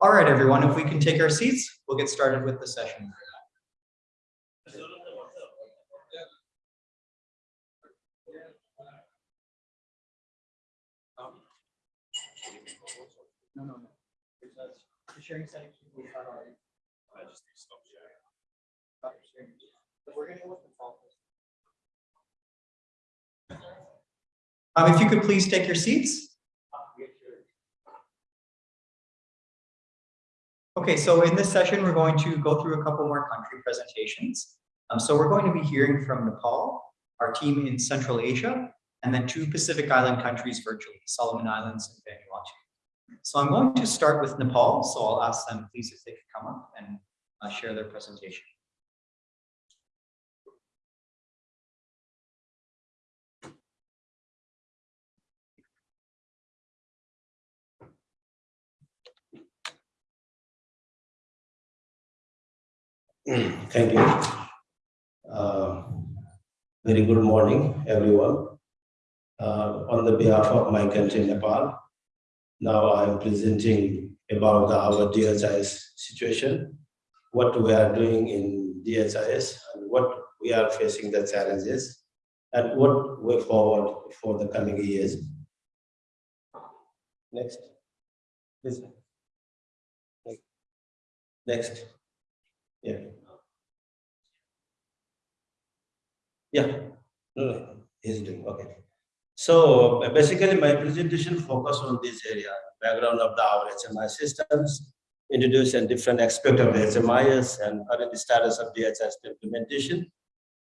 All right, everyone, if we can take our seats, we'll get started with the session. Um, if you could please take your seats. Okay, so in this session, we're going to go through a couple more country presentations. Um, so we're going to be hearing from Nepal, our team in Central Asia, and then two Pacific Island countries virtually, Solomon Islands and Vanuatu. So I'm going to start with Nepal, so I'll ask them please if they could come up and uh, share their presentation. Thank you. Uh, Very good morning, everyone. Uh, On the behalf of my country, Nepal, now I am presenting about our DHIS situation, what we are doing in DHIS, and what we are facing the challenges, and what way forward for the coming years. Next. Please. Next. Yeah. Yeah, no, he's doing, okay. So basically my presentation focus on this area, background of the our HMI systems, introducing different aspect of the HMIS and current status of DHIS implementation.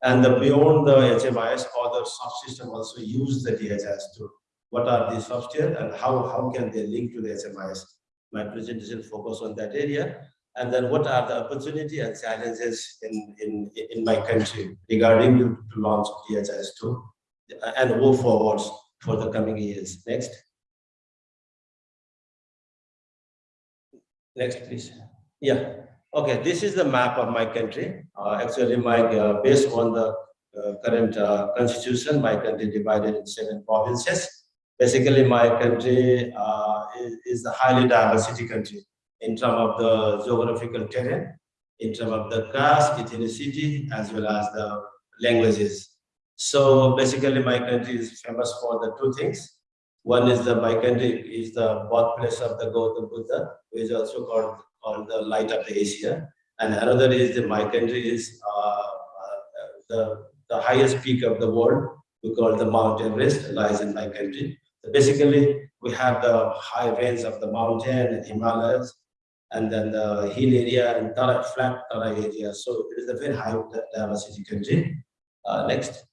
And the beyond the HMIS, other subsystem also use the DHIS tool. What are the software and how, how can they link to the HMIS? My presentation focus on that area. And then what are the opportunity and challenges in, in, in my country regarding to, to launch DHIS2 and move forwards for the coming years. Next. Next, please. Yeah. Okay, this is the map of my country. Uh, actually, my uh, based on the uh, current uh, constitution, my country divided in seven provinces. Basically, my country uh, is, is a highly diversity country in terms of the geographical terrain, in terms of the caste, ethnicity, as well as the languages. So basically, my country is famous for the two things. One is the my country is the birthplace of the Gautam Buddha, which is also called, called the light of Asia. And another is the my country is uh, uh, the, the highest peak of the world. We call the Mount Everest lies in my country. So basically, we have the high range of the mountain and Himalayas, and then the hill area and Terai, flat Terai area. So it is a very high diversity country. Uh, next.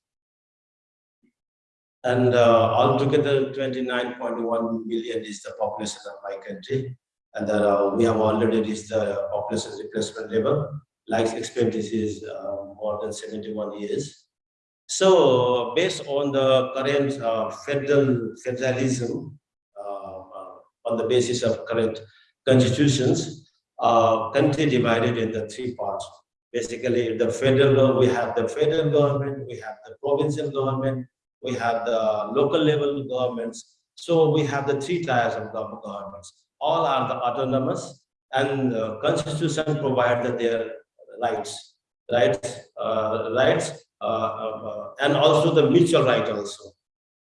And uh, altogether, 29.1 million is the population of my country. And that uh, we have already reached the population replacement level. Life expectancy is uh, more than 71 years. So based on the current uh, federal federalism, uh, on the basis of current constitutions, uh, country divided into three parts. Basically, the federal, we have the federal government, we have the provincial government, we have the local level governments. So we have the three tiers of governments. All are the autonomous and the constitution provides their rights, rights, uh, rights, uh, uh, and also the mutual right also.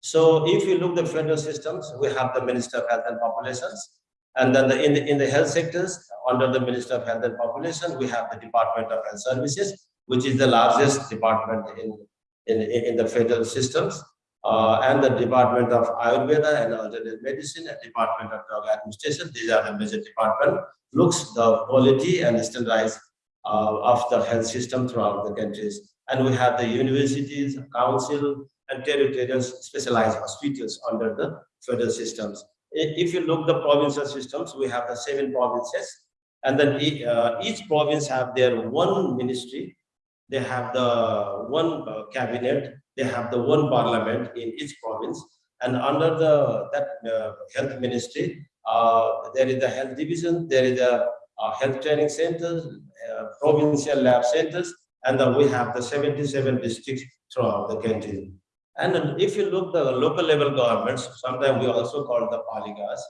So if you look the federal systems, we have the Minister of Health and Populations, and then the, in, the, in the health sectors, under the Minister of Health and Population, we have the Department of Health Services, which is the largest department in, in, in the federal systems, uh, and the Department of Ayurveda and Alternative Medicine, and Department of Drug Administration. These are the major department, looks the quality and standardize uh, of the health system throughout the countries. And we have the universities, council, and territorial specialized hospitals under the federal systems if you look the provincial systems, we have the seven provinces, and then uh, each province have their one ministry. They have the one uh, cabinet. They have the one parliament in each province, and under the that uh, health ministry, uh, there is the health division. There is a health training centers, uh, provincial lab centers, and we have the 77 districts throughout the country. And if you look the local level governments, sometimes we also call the palikas.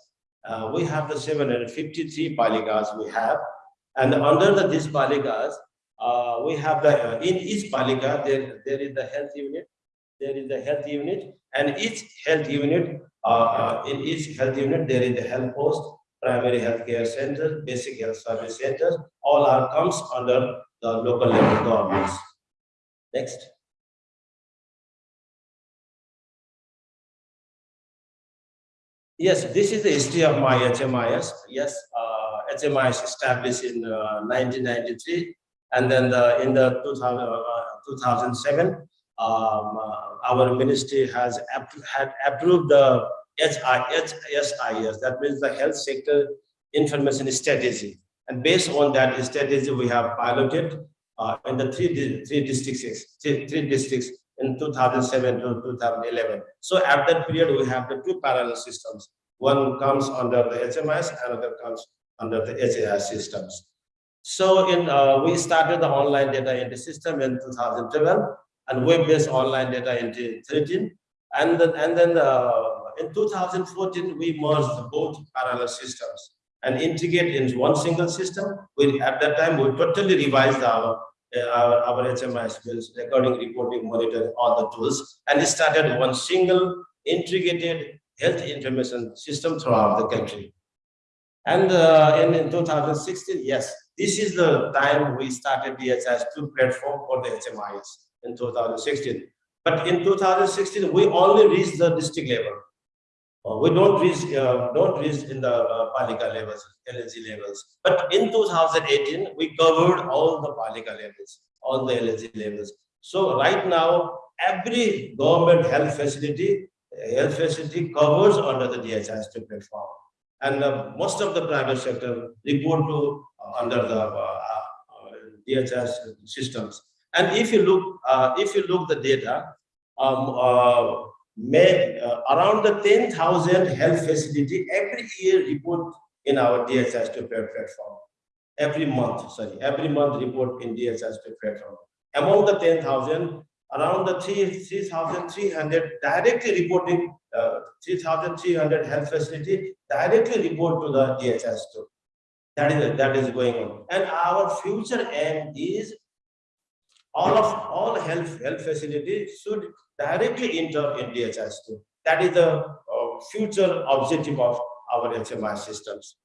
uh, we have the seven hundred fifty-three palikas we have. And under the these palikas, uh, we have the, uh, in each palika, there, there is the health unit. There is the health unit and each health unit, uh, uh, in each health unit, there is the health post, primary health care center, basic health service centers, all are comes under the local level governments. Next. Yes, this is the history of my HMIS. Yes, uh, HMIS established in uh, 1993. And then the, in the 2000, uh, 2007, um, uh, our ministry has had approved the HSIS, that means the health sector information strategy. And based on that strategy, we have piloted uh, in the three, three districts, three, three districts in 2007 to 2011. So at that period, we have the two parallel systems. One comes under the HMIS, another comes under the HAI systems. So in, uh, we started the online data entry system in 2012 and web-based online data entry 13. And then, and then uh, in 2014, we merged both parallel systems and integrate into one single system. We, at that time, we totally revised our, our, our HMI skills, recording, reporting, monitoring, all the tools, and started one single integrated health information system throughout the country. And uh, in, in 2016, yes, this is the time we started the DHIS2 platform for the HMIS in 2016. But in 2016, we only reached the district level. Uh, we don't reach, uh, don't reach in the uh, Palika levels, LLG levels. But in 2018, we covered all the Palika levels, all the LLG levels. So right now, every government health facility, health facility covers under the DHIS2 platform. And uh, most of the private sector report to uh, under the uh, DHS systems. And if you look, if you look the data, um, may, uh, around the 10,000 health facility every year report in our DHS to platform. Every month, sorry, every month report in DHS to platform. Among the 10,000, around the 3 3,300 directly reporting, uh, 3,300 health facility directly report to the DHS. That is, that is going on. And our future aim is all of, all health, health facilities should directly enter in DHIS2. That is the uh, future objective of our HMI systems.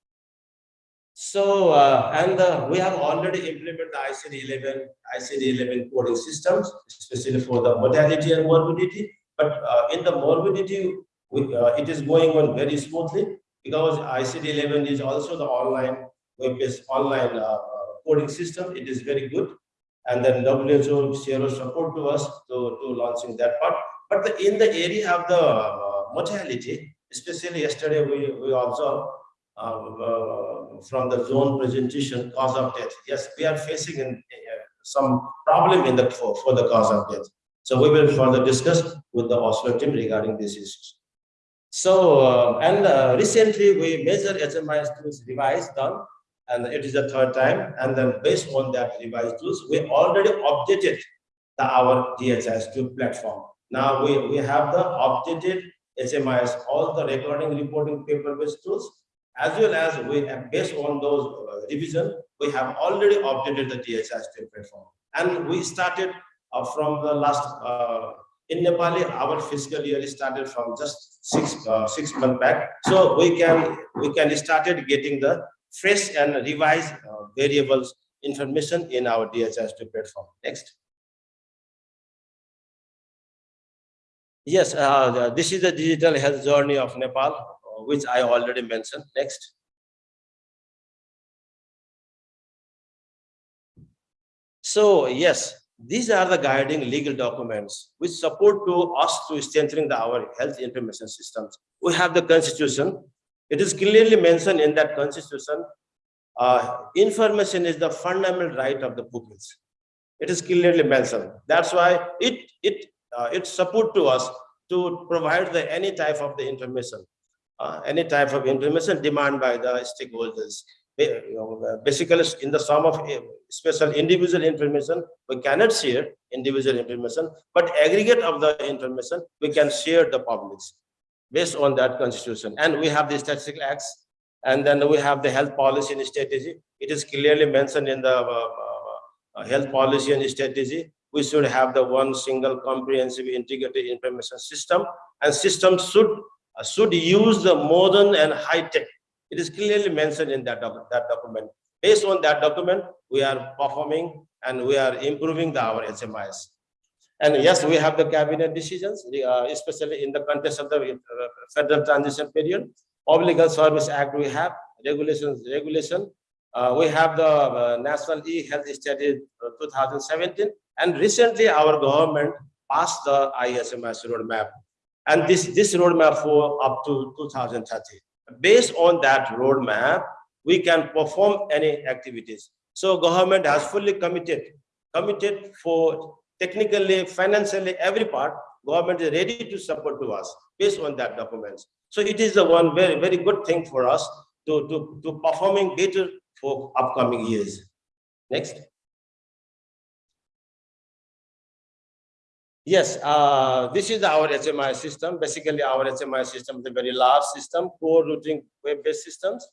So, uh, and uh, we have already implemented the ICD-11, ICD-11 coding systems, especially for the mortality and morbidity. But uh, in the morbidity, we, uh, it is going on very smoothly because ICD-11 is also the online, web-based online uh, coding system. It is very good and then WHO zero support to us to, to launching that part. But the, in the area of the uh, mortality, especially yesterday we, we observed uh, uh, from the zone presentation cause of death. Yes, we are facing in, uh, some problem in the for, for the cause of death. So we will further discuss with the Oslo team regarding these issues. So uh, and uh, recently we measure HMIS revised done and it is the third time. And then based on that revised tools, we already updated the, our DHS2 platform. Now we, we have the updated HMIS, all the recording, reporting paper-based tools, as well as we have based on those uh, revision, we have already updated the DHS2 platform. And we started uh, from the last, uh, in Nepali, our fiscal year started from just six, uh, six months back. So we can, we can started getting the fresh and revised uh, variables information in our DHIS2 platform. Next. Yes, uh, this is the digital health journey of Nepal, uh, which I already mentioned. Next. So yes, these are the guiding legal documents which support to us to strengthening the, our health information systems. We have the constitution, it is clearly mentioned in that constitution, uh, information is the fundamental right of the pupils. It is clearly mentioned. That's why it, it, uh, it support to us to provide the any type of the information, uh, any type of information demand by the stakeholders. Basically, in the sum of uh, special individual information, we cannot share individual information, but aggregate of the information, we can share the publics based on that constitution. And we have the statistical acts And then we have the health policy and strategy. It is clearly mentioned in the uh, uh, uh, health policy and strategy. We should have the one single comprehensive integrated information system and system should uh, should use the modern and high tech. It is clearly mentioned in that doc- that document. Based on that document, we are performing and we are improving the our HMIS. And yes, we have the cabinet decisions, uh, especially in the context of the uh, federal transition period. Health Service Act, we have regulations, regulation. Uh, we have the uh, National E-Health Study uh, 2017. And recently, our government passed the ISMS roadmap. And this, this roadmap for up to 2030. Based on that roadmap, we can perform any activities. So government has fully committed, committed for technically, financially, every part, government is ready to support to us based on that documents. So it is the one very, very good thing for us to, to, to performing better for upcoming years. Next. Yes, uh, this is our HMI system. Basically, our HMI system is a very large system, core routing web-based systems,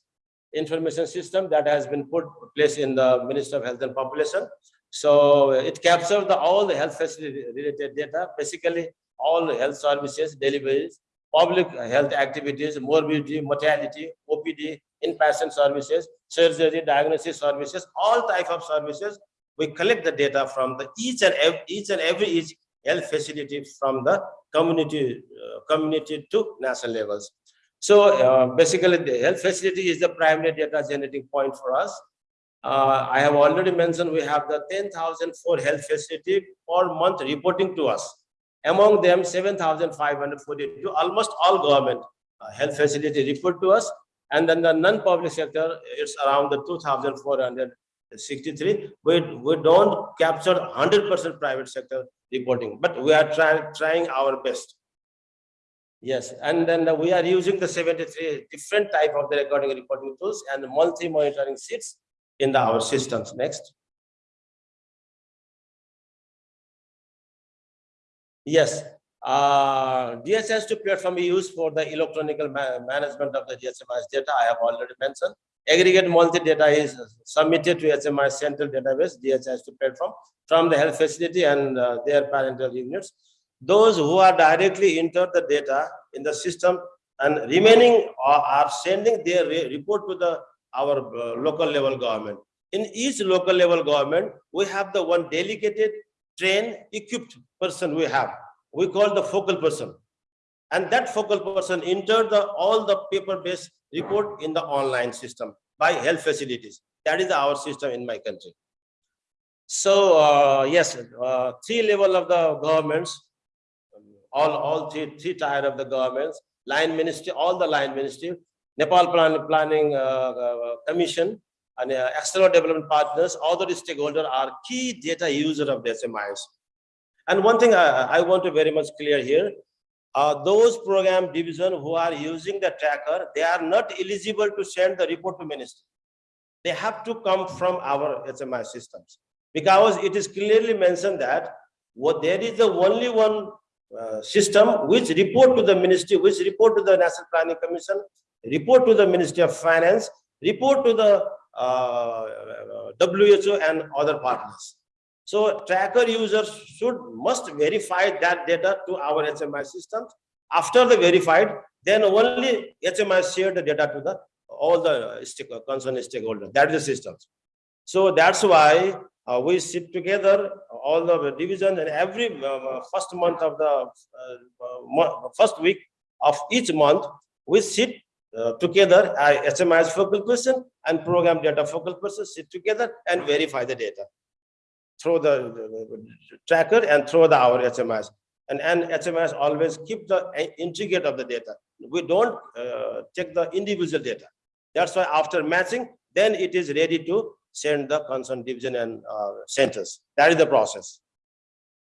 information system that has been put place in the Ministry of Health and Population. So it captures the all the health facility related data, basically all the health services, deliveries, public health activities, morbidity, mortality, OPD, inpatient services, surgery, diagnosis services, all type of services. We collect the data from the each and every, each and every each health facility from the community, uh, community to national levels. So uh, basically, the health facility is the primary data generating point for us. Uh, I have already mentioned we have the 10,004 health facility per month reporting to us. Among them, 7,542, almost all government uh, health facility report to us. And then the non-public sector, it's around the 2,463. We, we don't capture 100% private sector reporting, but we are trying, trying our best. Yes, and then we are using the 73 different type of the recording reporting tools and multi-monitoring sheets in the, our systems. Next. Yes, uh, DHS2 platform we use for the electronic ma- management of the DHMIS data. I have already mentioned. Aggregate multi-data is submitted to HMI central database, DHS2 platform from the health facility and uh, their parental units. Those who are directly enter the data in the system and remaining are, are sending their re- report to the our uh, local level government. In each local level government, we have the one dedicated, trained, equipped person we have. We call the focal person. And that focal person enter the all the paper-based report in the online system by health facilities. That is our system in my country. So uh, yes, uh, three level of the governments, um, all all three three tier of the governments, line ministry, all the line ministry, Nepal Plan, Planning uh, uh, Commission, and uh, external development partners, all the stakeholders are key data user of the SMIs. And one thing I, I want to very much clear here, uh, those program division who are using the tracker, they are not eligible to send the report to ministry. They have to come from our HMI systems because it is clearly mentioned that what there is the only one uh, system which report to the ministry, which report to the National Planning Commission, report to the Ministry of Finance, report to the uh, WHO and other partners. So tracker users should must verify that data to our HMI systems. After the verified, then only HMI share the data to the all the concerned stakeholders. That is the systems. So that's why uh, we sit together, all the division and every uh, first month of the uh, first week of each month, we sit uh, together, I HMIS focal person and program data focal person sit together and verify the data through the tracker and through the our HMIS. And, and HMIS always keep the uh, integrate of the data. We don't uh, check the individual data. That's why after matching, then it is ready to send the concerned division and uh, centers. That is the process.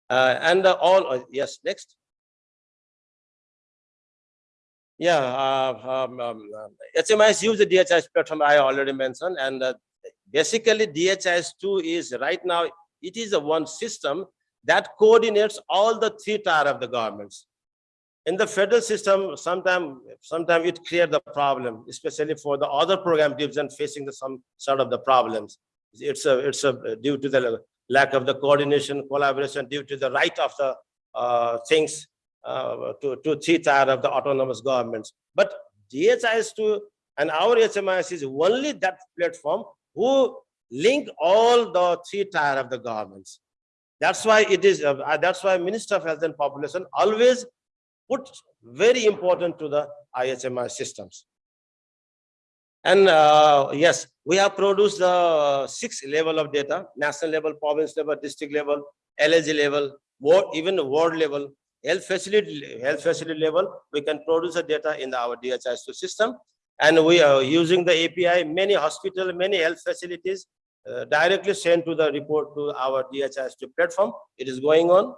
Uh, and all, uh, yes, next. Yeah, uh, um, um, um, HMIS use the DHIS platform I already mentioned, and uh, basically DHIS2 is right now, it is a one system that coordinates all the three tier of the governments. in the federal system, sometimes sometime it creates the problem, especially for the other program division facing the some sort of the problems. It's a, it's a due to the lack of the coordination, collaboration, due to the right of the uh, things uh, to, to three tier of the autonomous governments. But DHIS2 and our HMIS is only that platform who link all the three tier of the governments. That's why it is, uh, that's why Minister of Health and Population always put very important to the IHMI systems. And uh, yes, we have produced the six level of data, national level, province level, district level, LSG level, ward, even ward level, health facility, health facility level, we can produce the data in our DHIS2 system. And we are using the API, many hospital, many health facilities uh, directly send to the report to our DHIS2 platform. It is going on.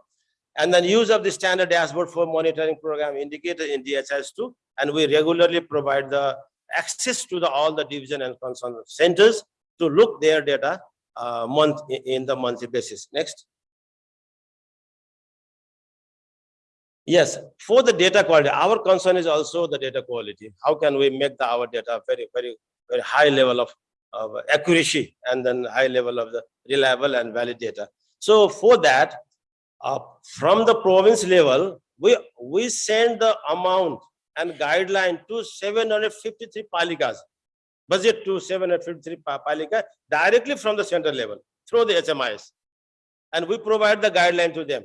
And then use of the standard dashboard for monitoring program indicated in DHIS2. And we regularly provide the access to the all the division and concern centers to look their data uh, month in the monthly basis. Next. Yes, for the data quality, our concern is also the data quality. How can we make the, our data very, very, very high level of, of accuracy and then high level of the reliable and valid data. So for that, uh, from the province level, we, we send the amount and guideline to seven hundred fifty-three palikas. Budget to seven hundred fifty-three palika directly from the center level through the HMIS. And we provide the guideline to them.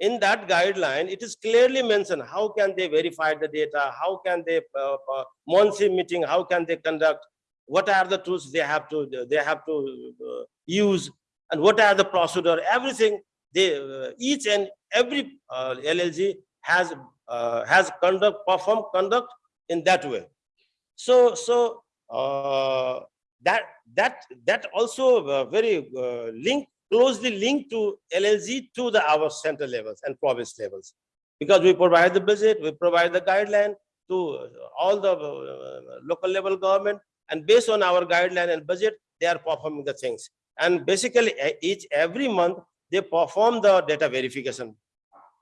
In that guideline, it is clearly mentioned, how can they verify the data? How can they, uh, uh, monthly meeting, how can they conduct? What are the tools they have to, they have to uh, use? And what are the procedure? Everything, they, uh, each and every uh, LLG has, uh, has conduct, perform conduct in that way. So, so, uh, that, that, that also very linked closely linked to LLG to the our center levels and province levels. Because we provide the budget, we provide the guideline to uh, all the uh, local level government and based on our guideline and budget, they are performing the things. And basically each, every month, they perform the data verification.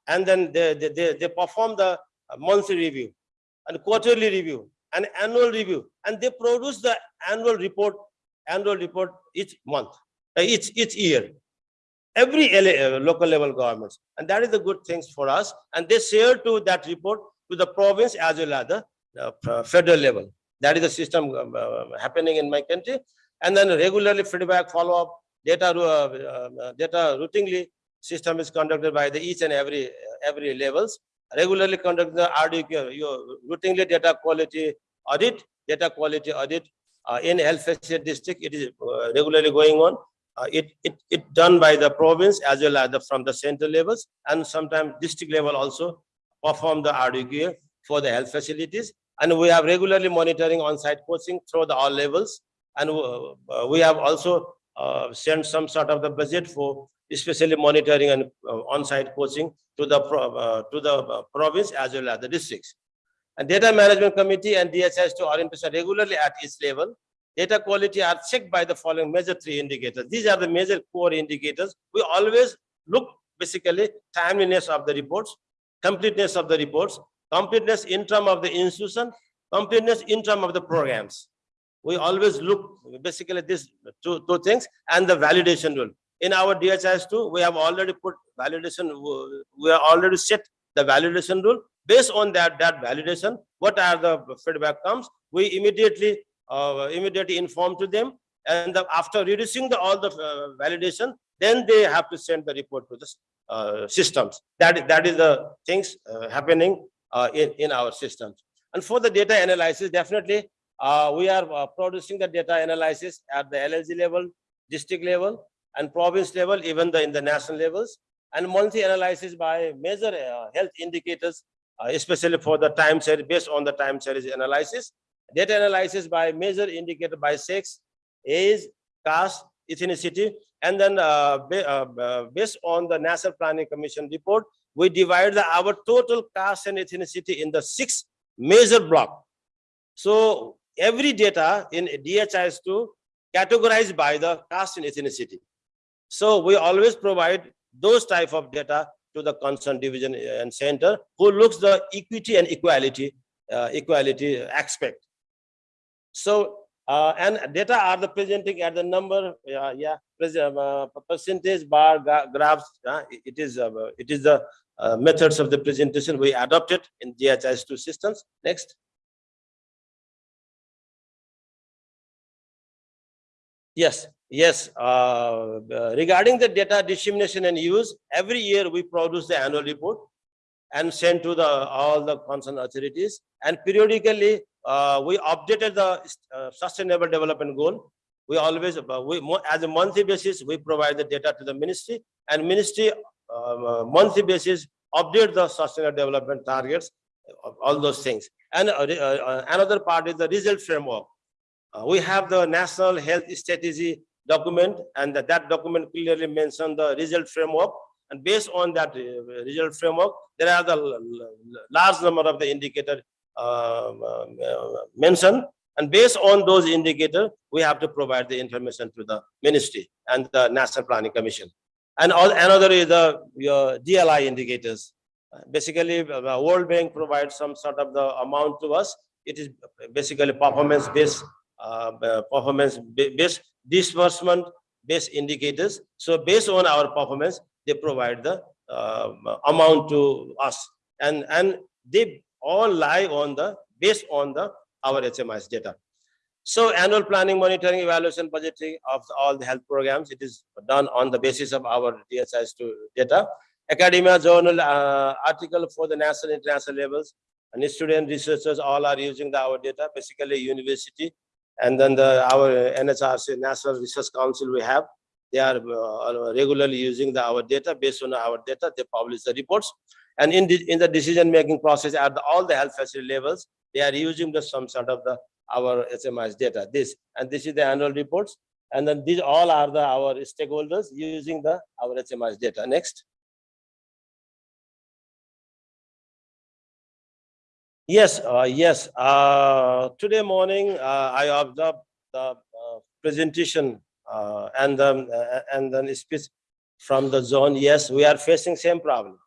And then they, they, they, they perform the uh, monthly review and quarterly review and annual review. And they produce the annual report, annual report each month, each, each year every LA, uh, local level governments. And that is the good things for us. And they share to that report to the province as well as the uh, federal level. That is the system um, uh, happening in my country. And then regularly feedback, follow-up, data, uh, uh, data routinely system is conducted by the each and every, every levels. Regularly conduct the RDQ, your routinely data quality audit, data quality audit uh, in health facility district. It is uh, regularly going on. Uh, it, it, it done by the province as well as the, from the central levels and sometimes district level also perform the RDQA for the health facilities. And we have regularly monitoring on-site coaching through the all levels. And uh, uh, we have also uh, sent some sort of the budget for especially monitoring and uh, on-site coaching to the, to the province as well as the districts. And data management committee and DHS to orientation regularly at each level data quality are checked by the following major three indicators. These are the major core indicators. We always look basically timeliness of the reports, completeness of the reports, completeness in term of the institution, completeness in term of the programs. We always look basically these two, two things and the validation rule. In our DHIS two, we have already put validation, we are already set the validation rule. Based on that, that validation, what are the feedback comes, we immediately immediately inform to them. And the- after reducing the, all the uh, validation, then they have to send the report to the uh, systems. That, that is the things uh, happening uh, in, in our systems. And for the data analysis, definitely, uh, we are uh, producing the data analysis at the LLG level, district level, and province level, even the, in the national levels. And monthly analysis by major uh, health indicators, uh, especially for the time series, based on the time series analysis data analysis by major indicator by sex, age, caste, ethnicity, and then uh, uh, uh, based on the National Planning Commission report, we divide the, our total caste and ethnicity in the six major block. So every data in DHIS2 categorized by the caste and ethnicity. So we always provide those type of data to the concerned division and center who looks the equity and equality, uh, equality aspect. So, uh, and data are the presenting at the number, uh, yeah, uh, percentage bar graphs. uh, it- is, it is the uh, methods of the presentation we adopted in DHIS2 systems. Next. Yes, yes. uh, Regarding the data dissemination and use, every year we produce the annual report and sent to the, all the concerned authorities. And periodically, uh, we updated the uh, sustainable development goal. We always, uh, we, as a monthly basis, we provide the data to the ministry and ministry um, uh, monthly basis update the sustainable development targets, uh, all those things. And uh, another part is the result framework. We have the national health strategy document and that, that document clearly mention the result framework. And based on that uh, result framework, there are the large number of the indicator um, um, uh, mentioned. And based on those indicators, we have to provide the information to the ministry and the National Planning Commission. And another is the your DLI indicators. Basically, the World Bank provides some sort of the amount to us. It is basically performance based, uh, uh, performance ba- based disbursement based indicators. So based on our performance, they provide the uh, amount to us. And, and they all lie on the, based on the, our HMIS data. So annual planning, monitoring, evaluation, budgeting of all the health programs, it is done on the basis of our DHIS two data. Academia journal uh, article for the national, international levels, and student researchers all are using the our data, basically university. And then the, our NHRC, National Research Council we have, they are uh, regularly using the, our data, based on our data, they publish the reports. And in the, in the decision-making process at the- all the health facility levels, they are using the some sort of the, our HMIS data, this, and this is the annual reports. And then these all are the, our stakeholders using the, our HMIS data. Next. Yes, uh, yes, uh, today morning, uh, I observed the uh, presentation uh, and then, uh, and then speech from the zone. Yes, we are facing same problem.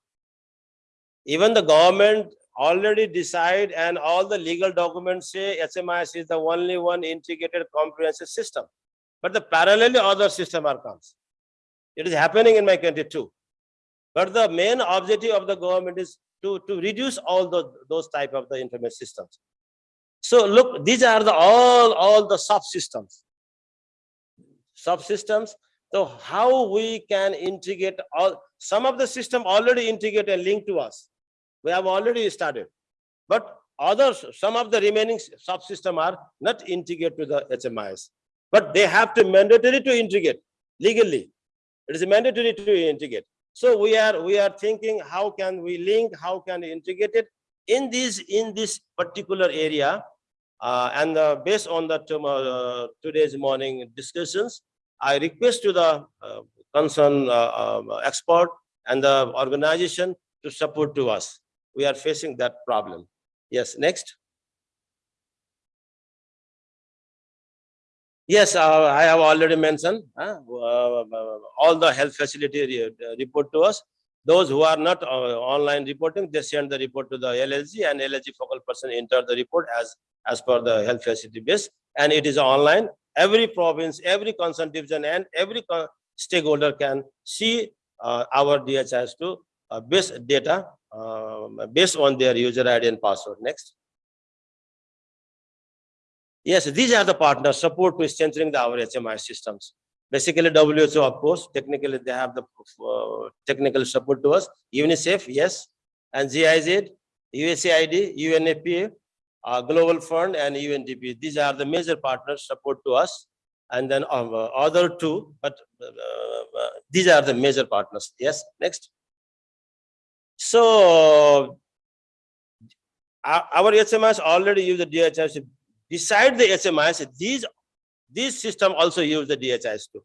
Even the government already decide and all the legal documents say HMIS is the only one integrated comprehensive system. But the parallelly other system are comes. It is happening in my country too. But the main objective of the government is to, to reduce all the, those type of the information systems. So look, these are the all, all the subsystems. Subsystems, so how we can integrate all, some of the system already integrate and link to us. We have already started. But others, some of the remaining subsystem are not integrated to the HMIS. But they have to mandatory to integrate legally. It is mandatory to integrate. So we are, we are thinking, how can we link, how can we integrate it in this, in this particular area? Uh, and uh, based on the tomorrow, today's morning discussions, I request to the uh, concerned uh, um, expert and the organization to support to us. We are facing that problem. Yes, next. Yes, uh, I have already mentioned, uh, uh, all the health facility uh, report to us. Those who are not online reporting, they send the report to the LLG and LLG focal person enter the report as, as per the health facility base. And it is online. Every province, every concerned division and every stakeholder can see uh, our DHIS2 uh, base data um, based on their user ID and password. Next. Yes, these are the partners support to strengthening the our HMI systems. Basically WHO, of course, technically they have the uh, technical support to us. UNICEF, yes, and GIZ, USAID, UNFPA, uh, Global Fund and UNDP. These are the major partners support to us. And then uh, other two, but uh, uh, these are the major partners. Yes, next. So our HMIS already use the DHIS. Beside the HMIS, these, these system also use the DHIS too.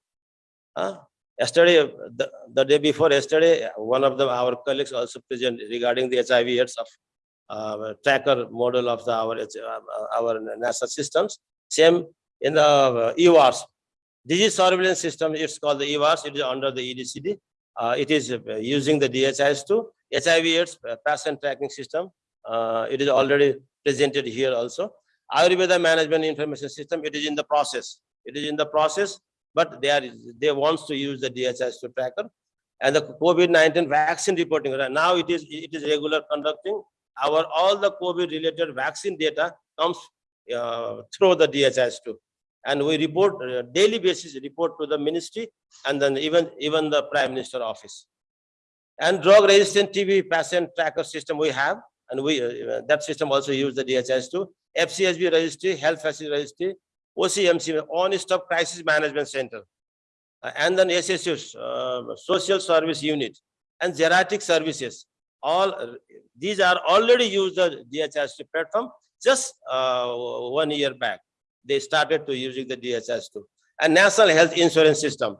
Huh? Yesterday, uh, the, the day before yesterday, one of the, our colleagues also present regarding the HIV AIDS of uh, tracker model of the, our, H- uh, our national systems. Same in the uh, EWARS. Disease surveillance system, it's called the EWARS, it is under the EDCD. Uh, it is uh, using the DHIS2, HIV AIDS uh, patient tracking system. It is already presented here also. Ayurveda management information system, it is in the process. It is in the process, but they are, they wants to use the DHIS2 tracker. And the COVID-19 vaccine reporting, now it is, it is regular conducting. Our, all the COVID related vaccine data comes uh, through the DHIS2. And we report, uh, daily basis, report to the ministry and then even, even the prime minister office. And drug resistant TB patient tracker system we have, and we, uh, that system also use the DHIS2. FCSB registry, health facility registry, OCMC, on-stop crisis management center. Uh, and then SSU, uh, social service unit, and geriatric services. All, these are already used the DHS2 platform just uh, one year back. They started to using the DHS2 And National Health Insurance System.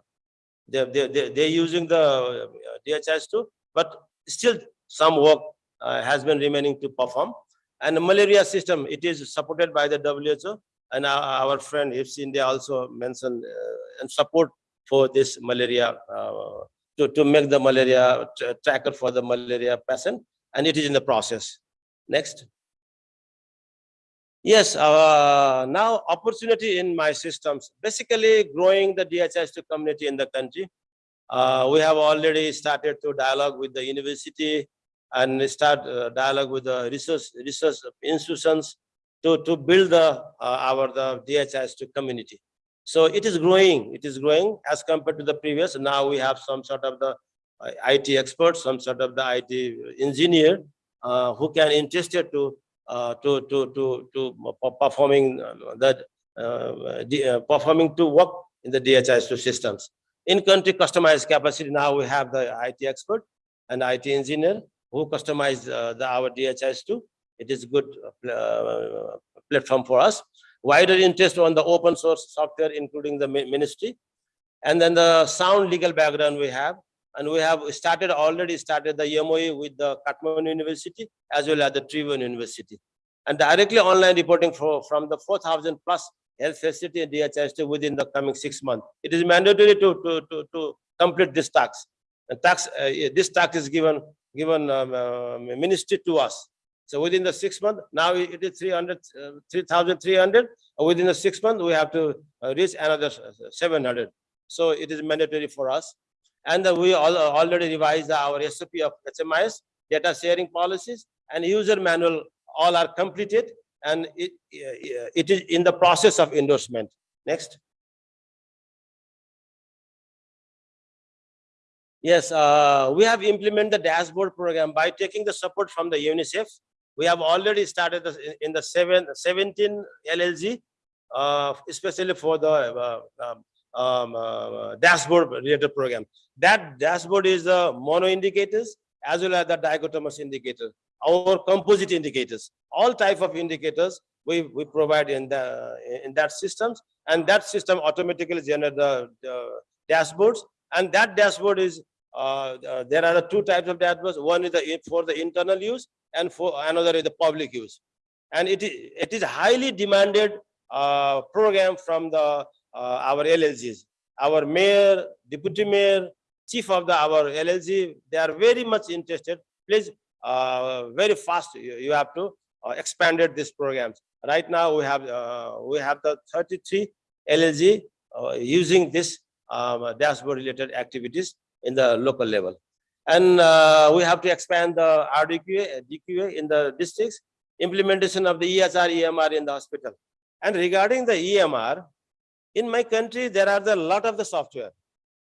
They, they, they, they're using the uh, DHIS2, but still some work uh, has been remaining to perform. And the malaria system, it is supported by the WHO. And our, our friend HISP India also mentioned uh, and support for this malaria, uh, to, to make the malaria tracker for the malaria patient. And it is in the process. Next. Yes, uh, now opportunity in my systems, basically growing the DHIS2 community in the country. Uh, we have already started to dialogue with the university and start uh, dialogue with the research, research institutions to, to build the, uh, our, the DHIS2 community. So it is growing, it is growing as compared to the previous. Now we have some sort of the uh, IT experts, some sort of the IT engineer uh, who can interested to uh, to to to to performing that uh, uh, performing to work in the DHIS2 systems. In country customized capacity, now we have the IT expert and IT engineer who customize uh, the our DHIS2. It is a good platform for us. Wider interest on the open source software, including the ministry. And then the sound legal background we have. And we have started, already started the MOU with the Kathmandu University as well as the Tribhuvan University. And directly online reporting for, from the four thousand plus health facility and DHIS2 within the coming six months. It is mandatory to, to, to, to complete this tax. And tax, uh, this tax is given, given um, uh, ministry to us. So within the six month, now it is 300, uh, 3,300. Uh, Within the six month, we have to uh, reach another seven hundred. So it is mandatory for us. And we all already revised our SOP of HMIS, data sharing policies and user manual, all are completed. And it, uh, it is in the process of endorsement. Next. Yes, uh, we have implemented the dashboard program by taking the support from the UNICEF. We have already started in- the 17 LLG, uh, especially for the, uh, um, um, uh, dashboard related program. That dashboard is the mono indicators as well as the dichotomous indicator, our composite indicators, all type of indicators we, we provide in the, in that systems. And that system automatically generate the, the dashboards. And that dashboard is, there are two types of dashboards. One is the, for the internal use and for another is the public use. And it is, it is highly demanded, uh, program from the, uh, our LLGs. Our mayor, deputy mayor, chief of the, our LLG, they are very much interested. Please, uh, very fast, you, you have to uh, expanded these programs. Right now, we have, uh, we have the thirty-three LLG, uh, using this, um, dashboard related activities in the local level. And, uh, we have to expand the RDQA, DQA in the districts, implementation of the E EHR, EMR in the hospital. And regarding the EMR, in my country, there are the lot of the software.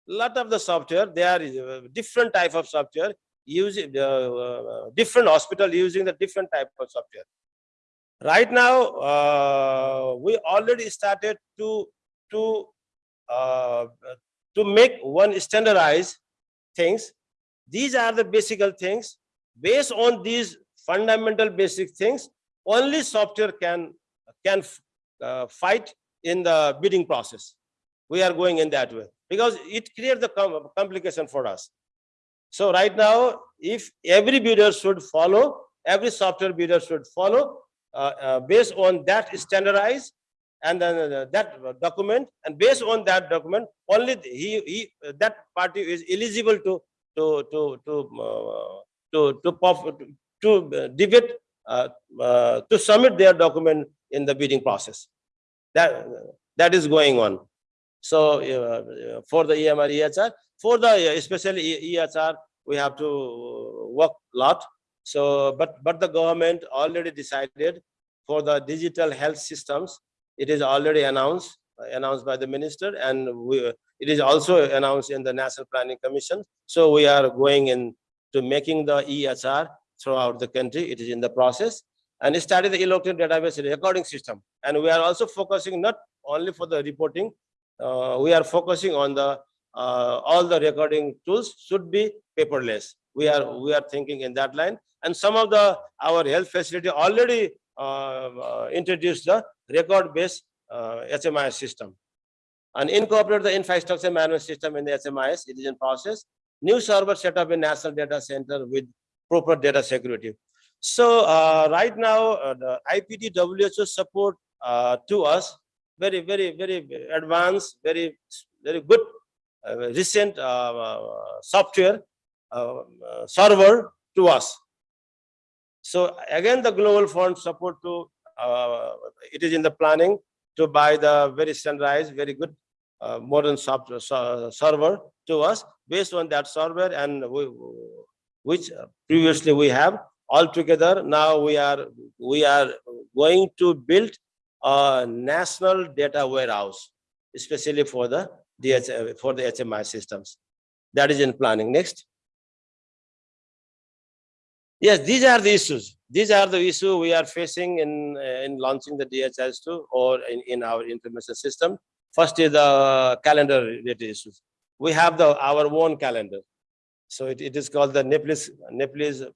Lot of the software, there are uh, different type of software using, uh, uh, different hospital using the different type of software. Right now, uh, we already started to, to, uh, to make one standardized things. These are the basic things. Based on these fundamental basic things, only software can, can uh, fight in the bidding process. We are going in that way because it creates the com- complication for us. So right now, if every bidder should follow, every software bidder should follow, uh, uh, based on that standardized and then uh, that document, and based on that document, only he, he, that party is eligible to to, to, to, uh, to, to, to uh, debate, uh, uh, to submit their document in the bidding process. That, that is going on. So uh, for the EMR, EHR, for the uh, especially EHR, we have to work a lot. So, but, but the government already decided for the digital health systems, it is already announced, announced by the minister and we, it is also announced in the National Planning Commission. So we are going in to making the EHR throughout the country. It is in the process. And started the electronic database recording system. And we are also focusing not only for the reporting, uh, we are focusing on the, uh, all the recording tools should be paperless. We are, we are thinking in that line. And some of the, our health facility already introduced the record-based uh, HMIS system. And incorporate the infrastructure management system in the HMIS, it is in process. New server set up in National Data Center with proper data security. So uh, right now, uh, the IPT WHO support uh, to us, very, very, very advanced, very, very good, uh, recent uh, uh, software uh, uh, server to us. So again, the Global Fund support to, uh, it is in the planning to buy the very standardized, very good uh, modern software ser- server to us. Based on that server and we, which previously we have altogether now we are we are going to build a national data warehouse especially for the DH, for the HMI systems. That is in planning. Next yes these are the issues these are the issue we are facing in uh, in launching the DHIS2 or in in our information system First is the calendar related issues. We have the, our own calendar. So it, it is called the Nepalese, Nepalese uh,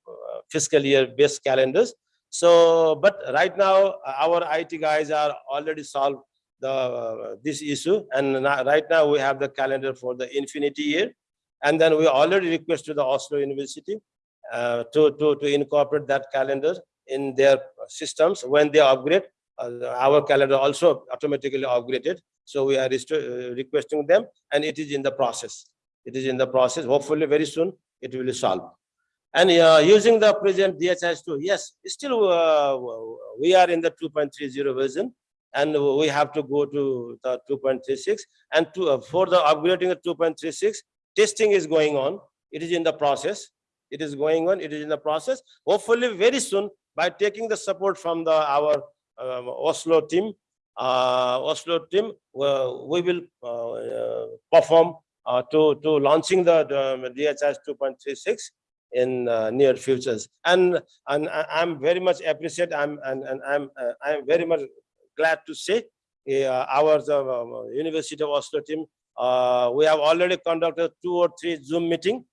fiscal year based calendars. So, but right now, our IT guys are already solved the, this issue. And right now we have the calendar for the infinity year. And then we already request to the Oslo University uh, to, to, to incorporate that calendar in their systems when they upgrade. uh, Our calendar also automatically upgraded. So we are uh, requesting them and it is in the process. It is in the process. Hopefully very soon it will solve. And uh, using the present DHIS2, yes, still uh, we are in the 2.30 version and we have to go to the 2.36 and to, uh, for the upgrading the 2.36, testing is going on. It is in the process. It is going on. It is in the process. Hopefully very soon by taking the support from the our um, Oslo team, uh, Oslo team, uh, we will uh, uh, perform uh, to, to launching the, the DHIS 2.36 in uh, near futures. And, and I'm very much appreciate, I'm, and, and I'm, I'm very much glad to say, our uh, University of Oslo team, we have already conducted two or three Zoom meeting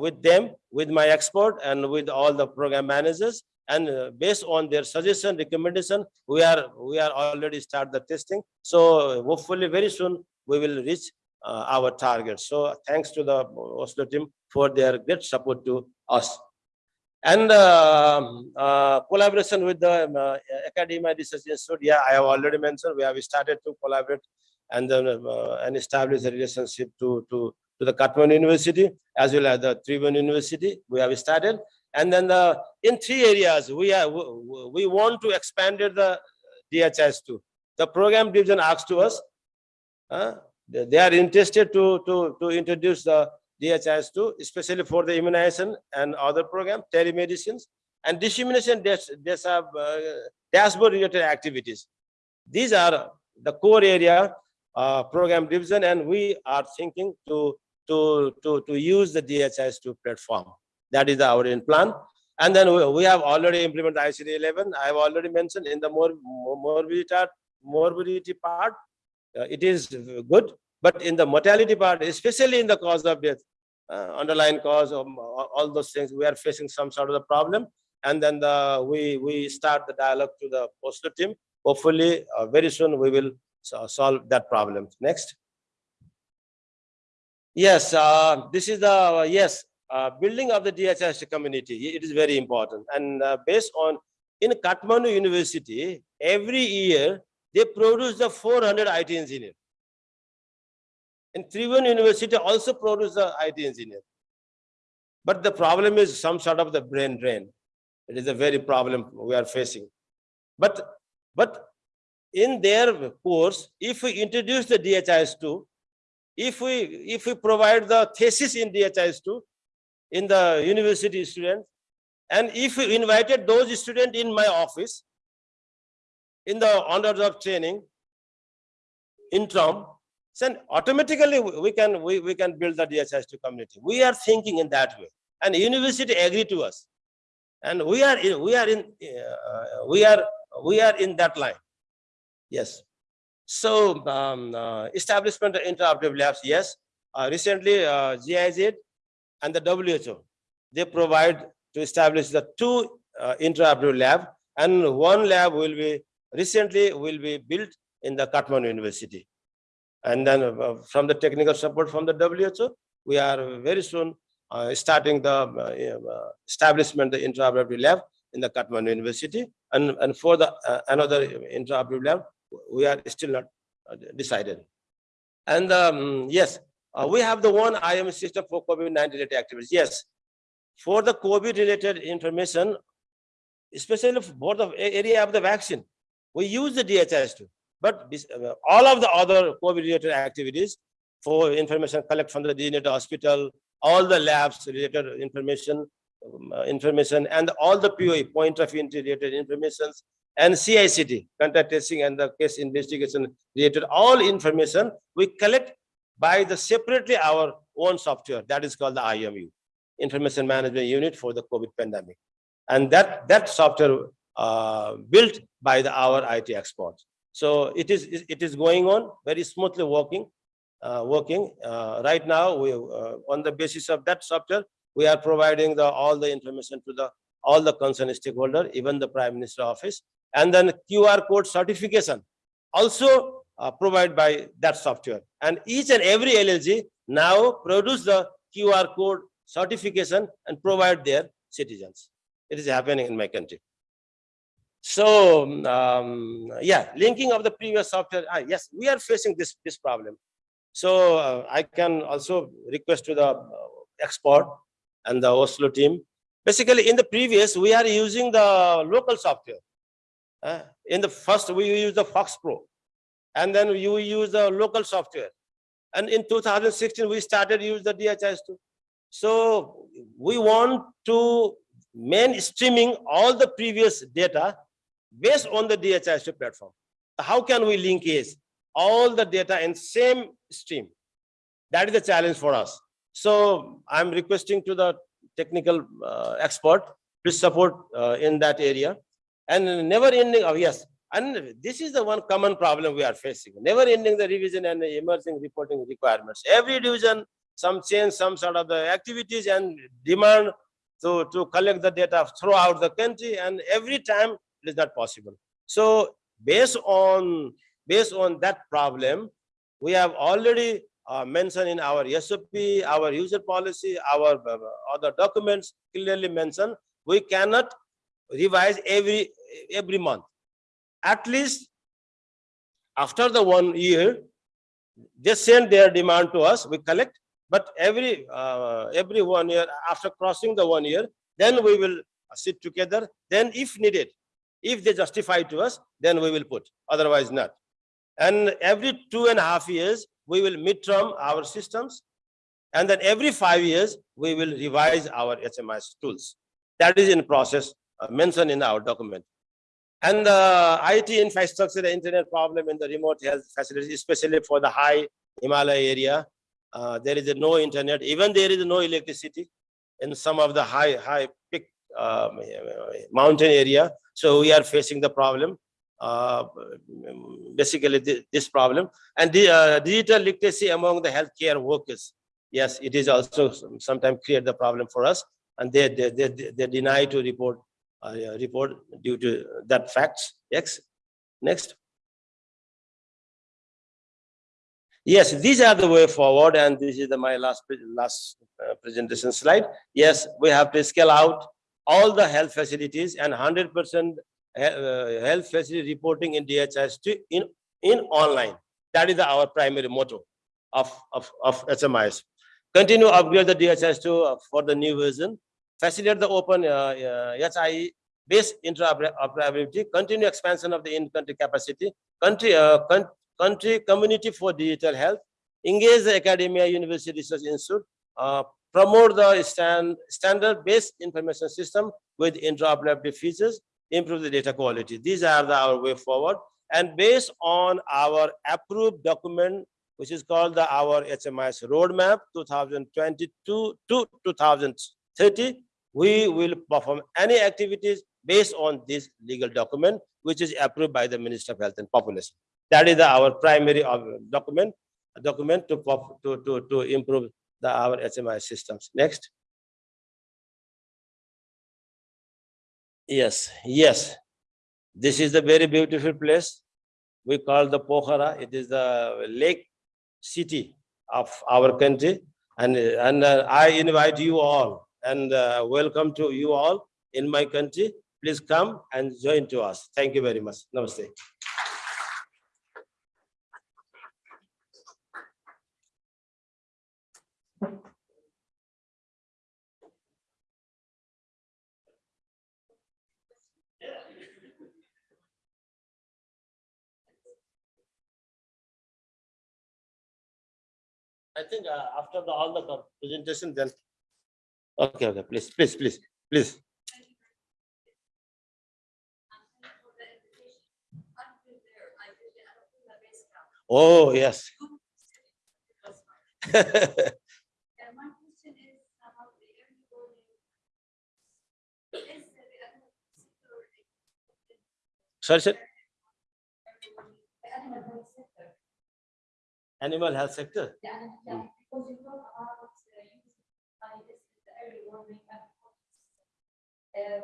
with them, with my expert and with all the program managers. And uh, based on their suggestion, recommendation, we are, we are already start the testing. So hopefully very soon we will reach uh, our target. So thanks to the Oslo team for their great support to us. And um, uh, collaboration with the um, uh, Academia Research Institute, yeah, I have already mentioned, we have started to collaborate and then uh, and establish a relationship to, to, to the Kathmandu University as well as the Tribhuvan University, we have started. And then the, in three areas, we are, we- want to expand the DHIS2. The program division asked to us, uh, they are interested to, to, to introduce the DHIS two, especially for the immunization and other program, telemedicines, and dissemination dash, dash, uh, dashboard related activities. These are the core area, uh, program division, and we are thinking to, to, to, to use the DHIS two platform. That is our plan. And then we, we have already implemented ICD eleven. I have already mentioned in the more, morbidity, morbidity part, uh, it is good, but in the mortality part, especially in the cause of death, uh, underlying cause of all all those things, we are facing some sort of the problem. And then the, we, we start the dialogue to the Oslo team. Hopefully, uh, very soon we will so- solve that problem. Next. Yes, uh, this is the, yes, uh, building of the DHIS community. It is very important. And uh, based on, in Kathmandu University, every year, they produce the 400 IT engineer. And Tribhuvan University also produce the IT engineer. But the problem is some sort of the brain drain. It is a very problem we are facing. But, but in their course, if we introduce the DHIS2, if we, if we provide the thesis in DHIS2 in the university students, and if we invited those students in my office, in the honors of training, interim, then automatically we we can, we, we can build the DHIS2 community. We are thinking in that way. And university agree to us. And we are, in- we are in, uh, we are, we are in that line. Yes. So um, uh, establishment of interoperative labs, yes. Uh, Recently, uh, GIZ and the WHO, they provide to establish the two uh, lab and one lab will be, recently will be built in the Kathmandu University. And then uh, from the technical support from the WHO, we are very soon uh, starting the uh, establishment, the interoperative lab in the Kathmandu University. And, and for the another interoperative lab, we are still not uh, decided. And um, yes, uh, we have the one IM system for COVID-19 related activities. Yes, for the COVID related information, especially for the area of the vaccine, we use the DHIS2. But this, uh, all of the other COVID related activities for information collect from the designated hospital, all the labs related information, um, uh, information and all the POE, point of entry related informations and CICT, contact tracing and the case investigation related, all information we collect by the separately our own software that is called the IMU, Information Management Unit for the COVID pandemic. And that, that software uh, built by the our IT experts. So it is, it is going on very smoothly working, uh, working. Uh, Right now, we, uh, on the basis of that software, we are providing the, all the information to the, all the concerned stakeholder, even the Prime Minister office. And then QR code certification also uh, provided by that software. And each and every LLG now produce the QR code certification and provide their citizens. It is happening in my country. So, um, yeah, linking of the previous software, ah, yes, we are facing this, this problem. So uh, I can also request to the uh, expert and the Oslo team. Basically, in the previous, we are using the local software. Uh, in the first, we use the FoxPro. And then you use the local software. And in 2016, we started use the DHIS2. So we want to mainstreaming all the previous data based on the DHIS2 platform. How can we link is all the data in same stream? That is the challenge for us. So I'm requesting to the technical uh, expert, please support uh, in that area. And never ending, oh yes, and this is the one common problem we are facing. Never ending the revision and the emerging reporting requirements. Every division, some change, some sort of the activities and demand to, to collect the data throughout the country and every time it is not possible. So based on, based on that problem, we have already uh, mentioned in our SOP, our user policy, our uh, other documents clearly mentioned, we cannot revise every, every month. At least after the one year, they send their demand to us, we collect, but every, uh, every one year, after crossing the one year, then we will sit together, then if needed, if they justify to us, then we will put, otherwise not. And every two and a half years, we will midterm our systems. And then every five years, we will revise our HMIS tools. That is in process uh, mentioned in our document. And the IT infrastructure, the internet problem in the remote health facilities, especially for the high Himalaya area. uh, there is no internet, even there is no electricity in some of the high, high peak um, mountain area. So we are facing the problem. Uh, Basically, thi- this problem. And the uh, digital literacy among the healthcare workers. Yes, it is also sometimes create the problem for us. And they, they, they, they deny to report, uh, report due to that facts. Yes, next. Yes, these are the way forward and this is the my last, last uh, presentation slide. Yes, we have to scale out all the health facilities and hundred percent health facility reporting in DHIS2 in, in online. That is our primary motto of, of, of HMIS. Continue upgrade the DHIS2 uh, for the new version. Facilitate the open uh, uh, HIE based interoperability. Continue expansion of the in-country capacity. Country, uh, coun- country community for digital health. Engage the academia, university research institute. uh, Promote the stand, standard-based information system with interoperability features. Improve the data quality. These are the our way forward. And based on our approved document, which is called the our HMIS roadmap two thousand twenty-two to two thousand thirty, we will perform any activities based on this legal document, which is approved by the Minister of Health and Population. That is the- our primary uh, document, document to to to to improve the our HMIS systems. Next. Yes, yes. This is the very beautiful place. We call the Pokhara. It is the lake city of our country. And, and uh, I invite you all and uh, welcome to you all in my country. Please come and join to us. Thank you very much. Namaste. I think uh, after the, all the presentation then. Okay, okay, please, please, please, please. Oh, yes. And my question is about the early warning. Is the animal sector Sorry, sir. early warning, the animal health sector? Animal health sector. Animal, yeah, because you talk about uh, using by this in the early warning. and, Uh,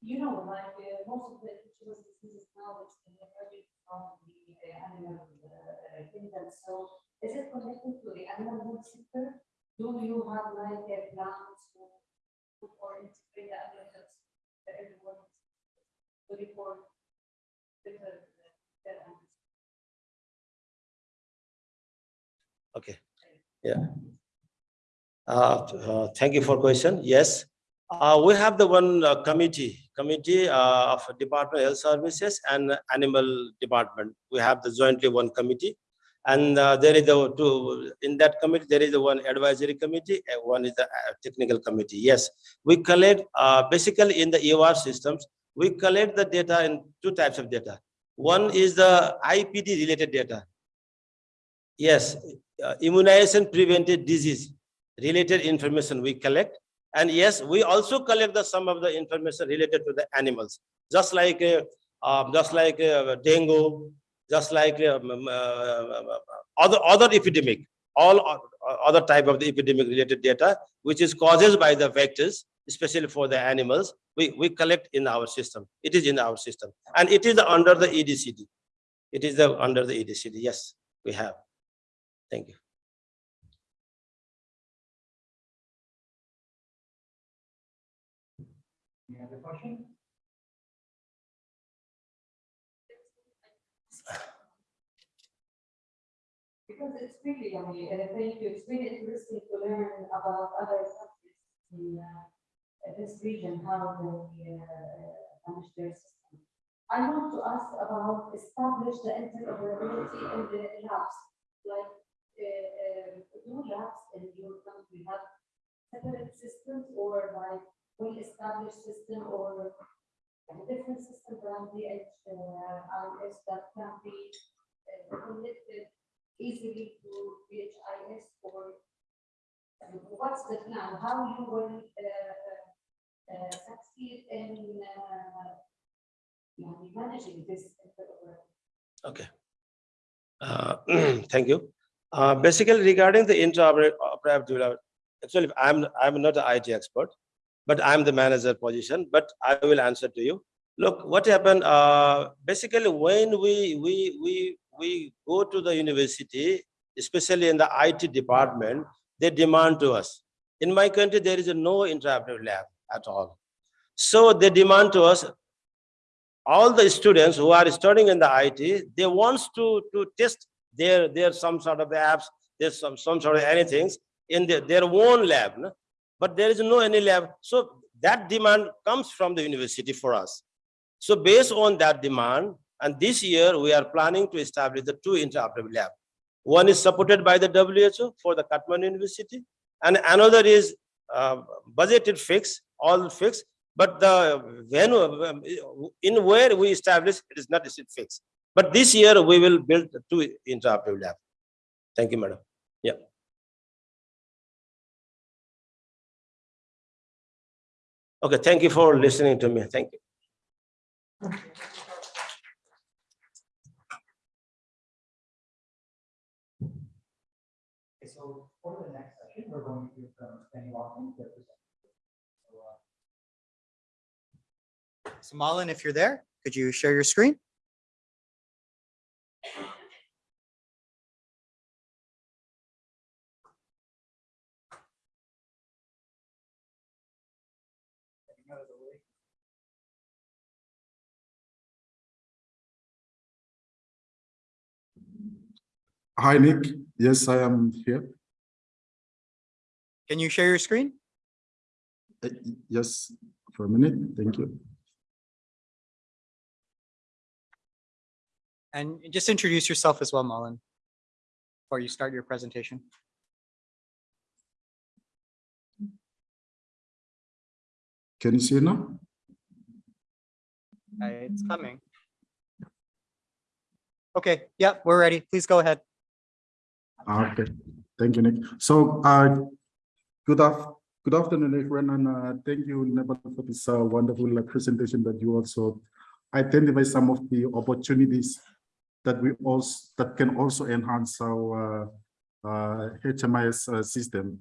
you know, like uh, most of the infectious diseases now, it's emerging from the uh, animal uh, kingdom. So is it connected to the animal health sector? Do you have like a plans to or integrate the animal health, the early warning? To report different, uh, Okay, yeah. Uh, uh, thank you for question. Yes. Uh, we have the one uh, committee, committee uh, of Department of Health Services and Animal Department. We have the jointly one committee. And uh, there is the two, in that committee, there is the one advisory committee, and one is the technical committee. Yes, we collect, basically in the EOR systems, we collect the data in two types of data. One is the IPD related data. Yes, uh, immunization prevented disease related information we collect. And yes, we also collect the some of the information related to the animals, just like, uh, uh, just like uh, dengue, just like um, um, uh, other, other epidemic, all other type of the epidemic related data, which is causes by the vectors, especially for the animals, we, we collect in our system. It is in our system. And it is under the EDCD. It is the, under the EDCD. Yes, we have. Thank you. Any other question? Because it's really, I mean, and thank you, it's really interesting to learn about other countries in uh, this region, how they uh, manage their system. I want to ask about establish the interoperability in the labs, like, uh, uh, do labs in your country have separate systems or like well-established system or a different system from the edge uh, IS that can be uh, connected easily to DHIS or what's the plan? How you will uh, uh, succeed in managing this? interoperability? Okay. Uh, Thank you. Uh, Basically regarding the interoperability, lab, actually, I'm, I'm not an IT expert, but I'm the manager position, but I will answer to you. Look, what happened, uh, basically, when we, we, we, we go to the university, especially in the IT department, they demand to us. In my country, there is no interoperable lab at all. So they demand to us, all the students who are studying in the IT, they wants to, to test their, their some sort of apps, there's some, some sort of anything. in their, their own lab, no? but there is no any lab. So that demand comes from the university for us. So based on that demand, and this year we are planning to establish the two interoperable lab. One is supported by the WHO for the Kathmandu University, and another is uh, budgeted fix, all fixed, but the when, um, in where we establish, it is not fixed. But this year we will build the two interoperable lab. Thank you, madam. Yeah. Okay, thank you for listening to me. Thank you. Okay, so for the next session, we're going to hear from Penny Walton. the presenter. So, uh, So Malin, if you're there, could you share your screen? Hi, Nick. Yes, I am here. Can you share your screen? Uh, Yes, for a minute. Thank you. And just introduce yourself as well, Malin, before you start your presentation. Can you see it now? Uh, It's coming. Okay, yeah, we're ready. Please go ahead. Ah, Okay, thank you, Nick. So, uh, good af, good afternoon, everyone, and, uh, thank you, Nepal, for this, uh, wonderful uh, presentation that you also identify some of the opportunities that we also, that can also enhance our, uh, uh, HMIS uh, system.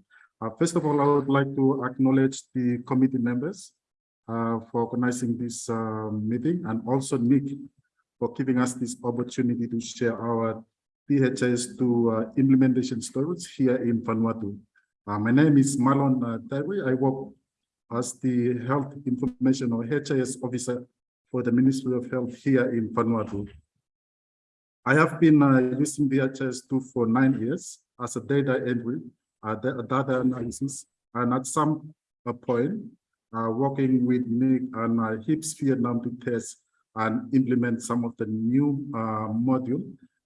First of all, I would like to acknowledge the committee members, for organizing this, meeting, and also Nick for giving us this opportunity to share our DHIS2 uh, implementation stories here in Vanuatu. Uh, my name is Marlon uh. I work as the Health Information or HIS Officer for the Ministry of Health here in Vanuatu. I have been uh, using DHIS2 for nine years as a data entry, uh, data analysis, and at some uh, point, uh, working with Nick and uh, HISP Vietnam to test and implement some of the new uh, module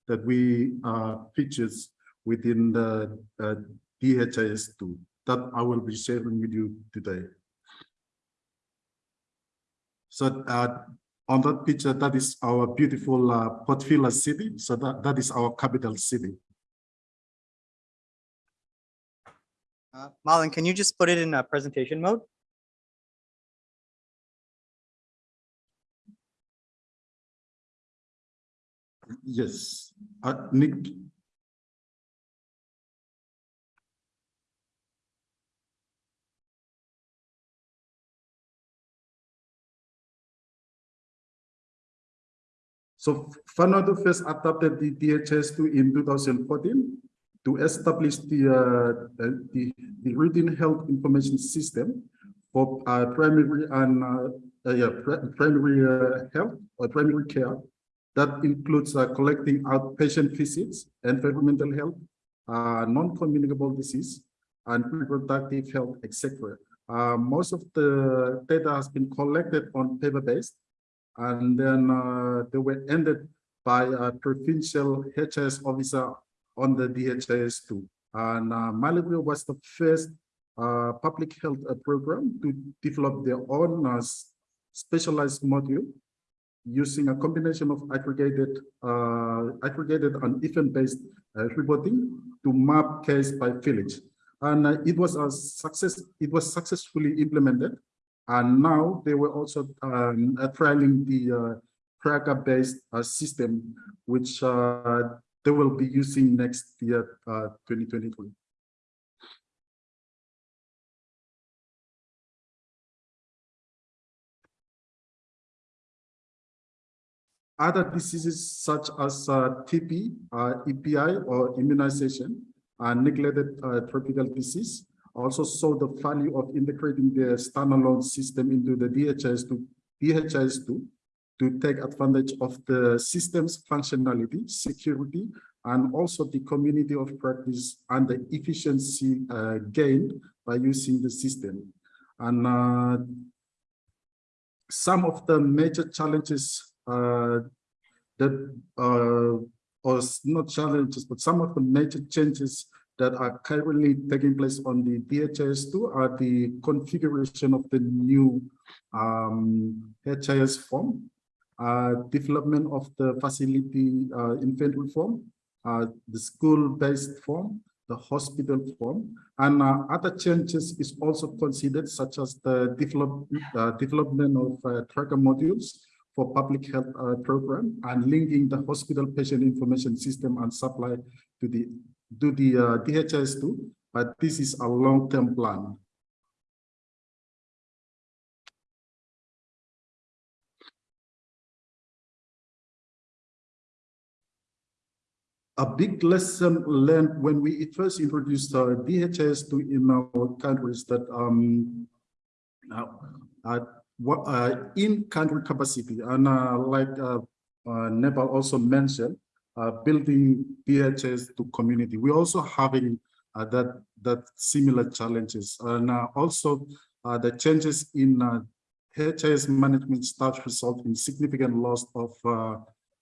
that we uh, features within the uh, DHIS2 that I will be sharing with you today. So uh, on that picture, that is our beautiful uh, Port Vila city. So that, that is our capital city. Uh, Malin, can you just put it in uh, presentation mode? Yes, uh, Nick, So Vanuatu first adopted the DHIS2 in 2014 to establish the, uh, the, the routine health information system for uh, primary and uh, uh, yeah, pri- primary uh, health or primary care that includes uh, collecting outpatient visits, environmental health, uh, non-communicable disease, and reproductive health, etc. Uh, most of the data has been collected on paper-based, and then uh, they were ended by a provincial HS officer on the DHIS2. And uh, Malibrio was the first uh, public health program to develop their own specialized module using a combination of aggregated, uh, aggregated and event-based uh, reporting to map case by village. And uh, it was a success. It was successfully implemented, and now they were also um, trialing the uh, tracker-based uh, system, which uh, they will be using next year, 2022. Other diseases such as uh, TB, uh, EPI or immunization, and neglected uh, tropical disease also saw the value of integrating the standalone system into the DHIS2, DHIS2 to take advantage of the system's functionality, security, and also the community of practice and the efficiency uh, gained by using the system. And uh, some of the major challenges uh, that, uh, or not challenges, but some of the major changes that are currently taking place on the DHIS2 are the configuration of the new um, HIS form, uh, development of the facility uh, form, uh, the school-based form, the hospital form, and uh, other changes is also considered such as the develop, uh, development of uh, tracker modules for public health uh, program and linking the hospital patient information system and supply to the to the uh, DHIS2, but this is a long-term plan. a big lesson learned when we first introduced uh, DHIS2 in our countries that um, uh, uh, what, uh, in country capacity and uh, like uh, uh, Nepal also mentioned, uh, building DHIS2 community. We also having that that similar challenges and also the changes in uh, HIS management staff result in significant loss of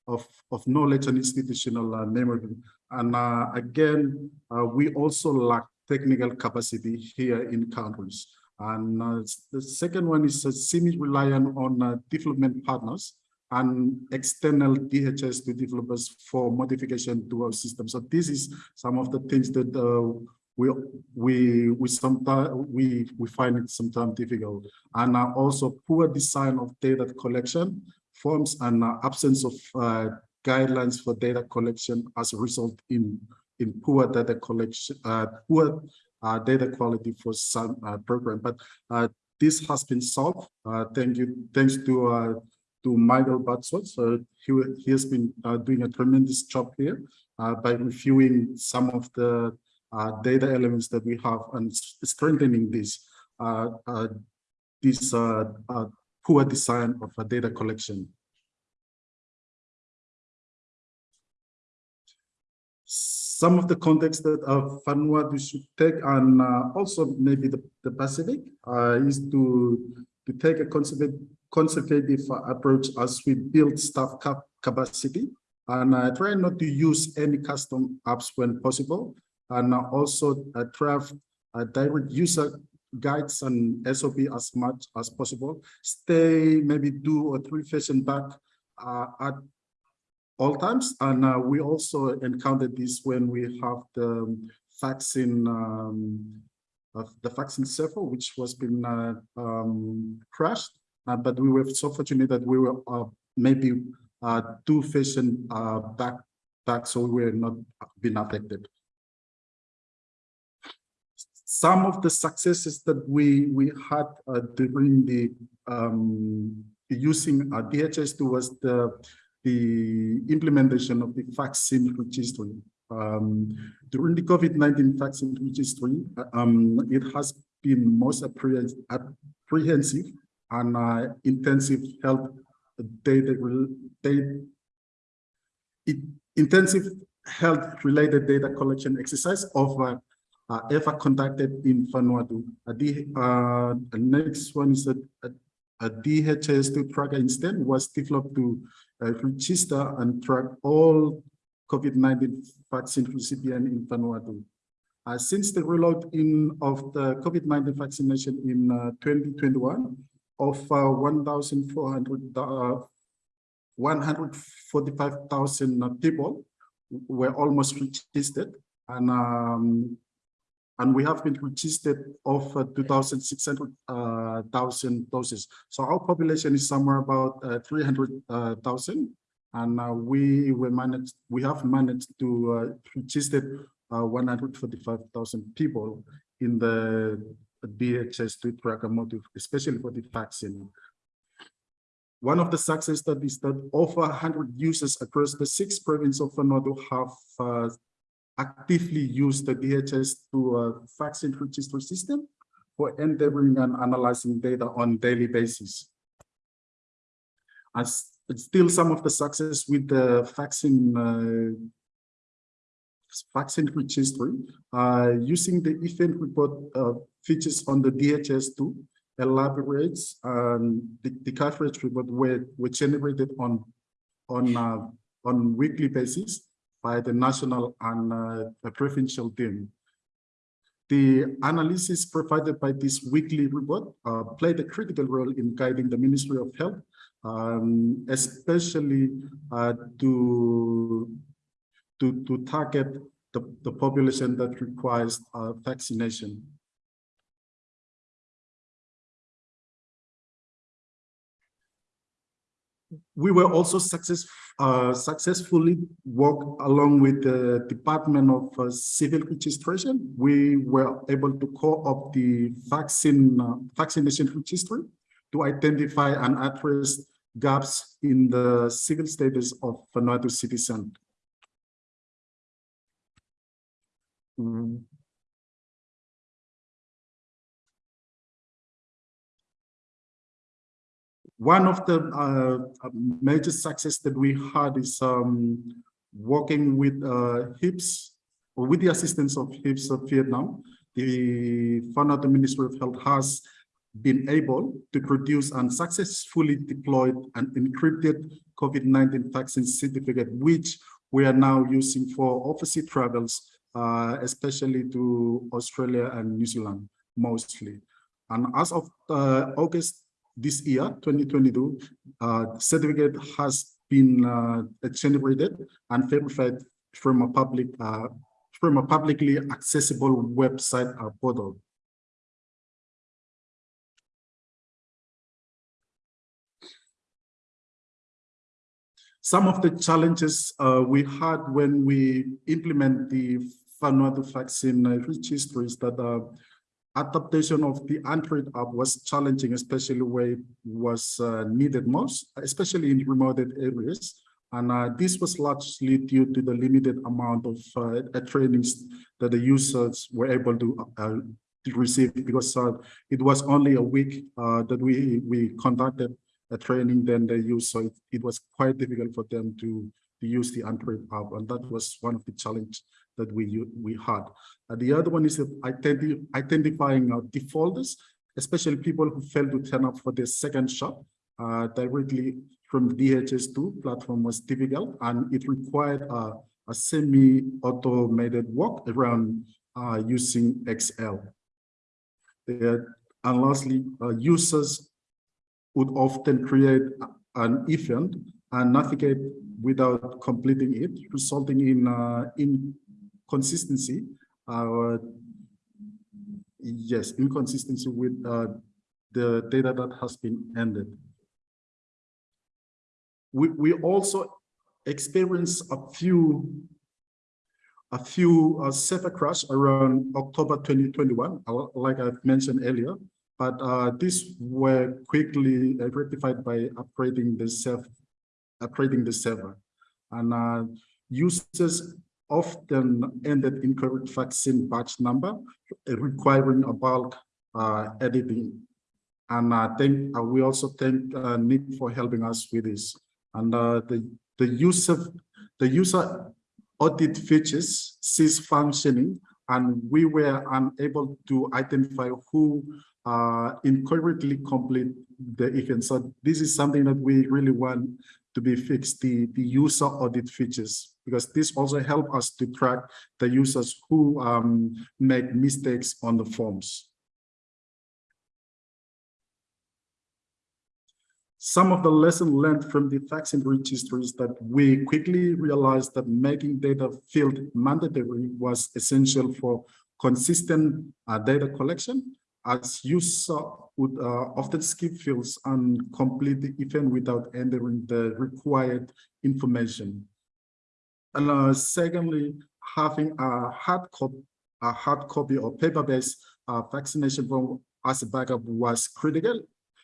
of, of knowledge and institutional memory. And again, we also lack technical capacity here in countries. And uh, the second one is uh, semi-reliant on uh, development partners and external DHIS2 developers for modification to our system. So this is some of the things that uh, we we we sometimes we we find it sometimes difficult and uh, also poor design of data collection forms and uh, absence of uh, guidelines for data collection as a result in in poor data collection, poor data quality for some uh, program. But uh, this has been solved. Uh, thank you, thanks to uh, to Michael Batsot. So he he has been uh, doing a tremendous job here uh, by reviewing some of the uh, data elements that we have and strengthening this uh, uh, this uh, uh, poor design of a data collection. Some of the context that uh, Vanuatu should take and uh, also maybe the, the Pacific uh, is to, to take a conservative, conservative approach as we build staff cap capacity and uh, try not to use any custom apps when possible and also uh, draft direct user guides and SOP as much as possible. Stay maybe two or three sessions back uh, at all times. And uh, we also encountered this when we have the vaccine, um, of the vaccine server, which was been uh, um, crashed. Uh, but we were so fortunate that we were uh, maybe uh, two uh, back, back, so we were not been affected some of the successes that we we had uh, during the um, using uh, DHIS2 was the the implementation of the vaccine registry. Um, during the COVID-19 vaccine registry, um, it has been most apprehensive and uh, intensive health data, data it, intensive health related data collection exercise of uh, uh, ever conducted in Vanuatu. Uh, the, uh, the next one is a, a, a DHIS2 tracker instead was developed to uh, register and track all COVID-19 vaccine recipients in Vanuatu. Uh, since the rollout in of the COVID-19 vaccination in uh, 2021 of uh, 1,400, uh, 145,000 people were almost registered and um, and we have been registered of uh, 2,600 uh, doses. So our population is somewhere about uh, 300,000. and uh, we we managed, we have managed to uh, register uh, 145,000 people in the DHIS2 tracker motive, especially for the vaccine. One of the success studies that over 100 users across the six provinces of Vanuatu have uh, actively use the DHS to uh, vaccine registry system for entering and analyzing data on daily basis. As still some of the success with the vaccine uh, vaccine registry uh, using the event report uh, features on the DHIS2 elaborates um, the, the coverage report were, were generated on on uh, on weekly basis by the national and uh, the provincial team. The analysis provided by this weekly report uh, played a critical role in guiding the Ministry of Health, um, especially uh, to, to, to target the, the population that requires uh, vaccination. We were also success, uh, successfully work along with the Department of uh, Civil Registration. We were able to call up the vaccine uh, vaccination registry to identify and address gaps in the civil status of Vanuatu citizen. Mm. One of the uh, major success that we had is um, working with uh, HISP, or with the assistance of HISP of Vietnam. The Vanuatu Ministry of Health has been able to produce and successfully deployed an encrypted COVID-19 vaccine certificate, which we are now using for overseas travels, uh, especially to Australia and New Zealand, mostly. And as of uh, August this year, 2022, uh, certificate has been uh, generated and verified from a public uh, from a publicly accessible website or portal. Some of the challenges uh, we had when we implement the Vanuatu vaccine registry is that uh, adaptation of the Android app was challenging, especially where it was uh, needed most, especially in remote areas. And uh, this was largely due to the limited amount of uh, trainings that the users were able to, uh, to receive because uh, it was only a week uh, that we, we conducted a training, then they used, so it, it was quite difficult for them to, to use the Android app. And that was one of the challenges that we we had. Uh, the other one is identi identifying uh, defaulters, especially people who failed to turn up for their second shot uh, directly from DHIS2 platform was difficult and it required uh, a semi-automated work around uh, using Excel. and lastly, uh, users would often create an event and navigate without completing it, resulting in uh, in consistency, uh, yes, inconsistency with uh, the data that has been ended. We, we also experienced a few a few uh, server crash around October 2021, uh, like I've mentioned earlier, but uh, these were quickly uh, rectified by upgrading the self, upgrading the server, and uh, users often ended incorrect vaccine batch number, requiring a bulk uh, editing. And I think uh, we also thank uh, Nick for helping us with this. And uh, the the use of the user audit features ceased functioning, and we were unable to identify who uh, incorrectly complete the event. So this is something that we really want to be fixed, the, the user audit features, because this also help us to track the users who um, make mistakes on the forms. Some of the lessons learned from the vaccine registry is that we quickly realized that making data field mandatory was essential for consistent uh, data collection as user would uh, often skip fields and complete the event without entering the required information. And uh, secondly, having a hard copy, a hard copy or paper-based uh, vaccination form as a backup was critical,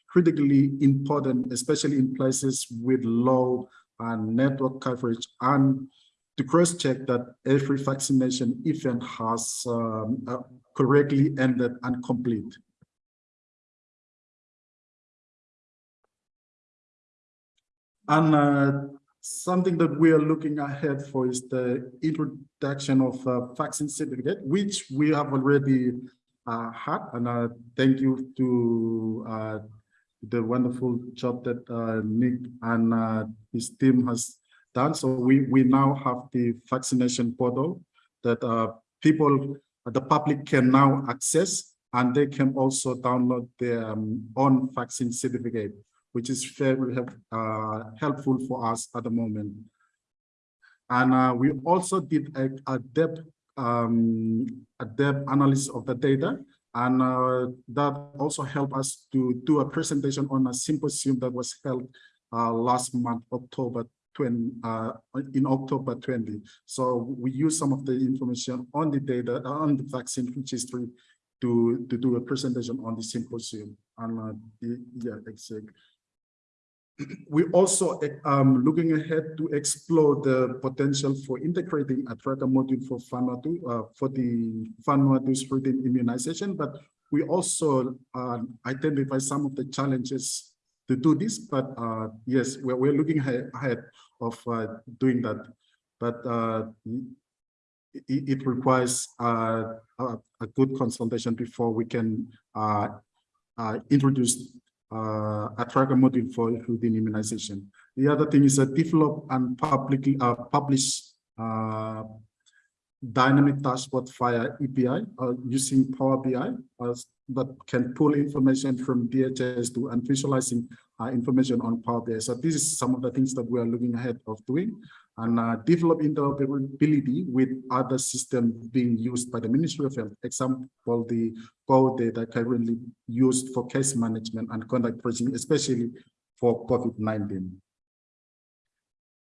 critically important, especially in places with low uh, network coverage and to cross-check that every vaccination event has um, uh, correctly ended and complete. And uh, something that we are looking ahead for is the introduction of uh, vaccine certificate, which we have already uh, had. And uh, thank you to uh, the wonderful job that uh, Nick and uh, his team has done. So we, we now have the vaccination portal that people, the public can now access and they can also download their um, own vaccine certificate, which is very uh, helpful for us at the moment. And uh, we also did a, a depth, um, a depth analysis of the data. And uh, that also helped us to do a presentation on a symposium that was held uh, last month, October 20, uh, in October 20. So we use some of the information on the data, on the vaccine registry to, to do a presentation on the symposium. And uh, the, yeah, exactly. We also um looking ahead to explore the potential for integrating a tracker module for Vanuatu uh, for the Vanuatu spreading immunization, but we also uh, identify some of the challenges to do this. But uh, yes, we're, we're looking ahead, of uh, doing that. But uh, it, it requires uh, a, a good consultation before we can uh, introduce uh, a tracker module for routine immunization. The other thing is that develop and publicly uh, publish uh, dynamic dashboard via API uh, using Power BI uh, that can pull information from DHIS2 and visualizing uh, information on Power BI. So this is some of the things that we are looking ahead of doing and uh, develop interoperability with other systems being used by the Ministry of Health. Example, the Go.Data currently used for case management and contact tracing, especially for COVID-19.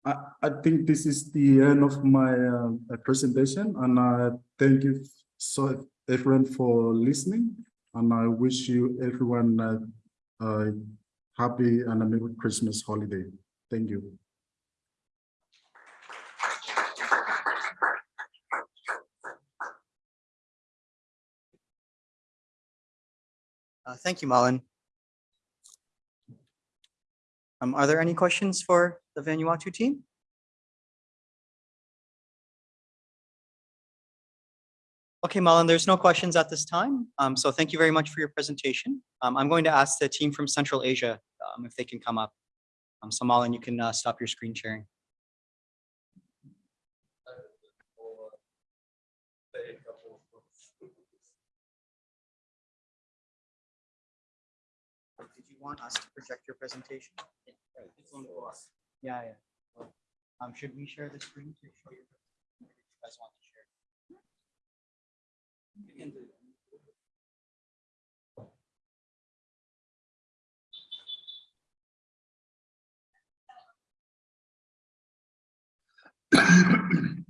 I, I think this is the end of my uh, presentation and uh, thank you so everyone for listening and I wish you everyone uh, uh, happy and a Merry Christmas holiday. Thank you. Uh, thank you, Malin. Um, are there any questions for the Vanuatu team? Okay, Malin, there's no questions at this time. Um, so thank you very much for your presentation. Um, I'm going to ask the team from Central Asia um, if they can come up. Um, so Malin, you can uh, stop your screen sharing. Want us to project your presentation? Yeah, yeah. Um, should we share the screen to show you? You guys want to share? You can do it.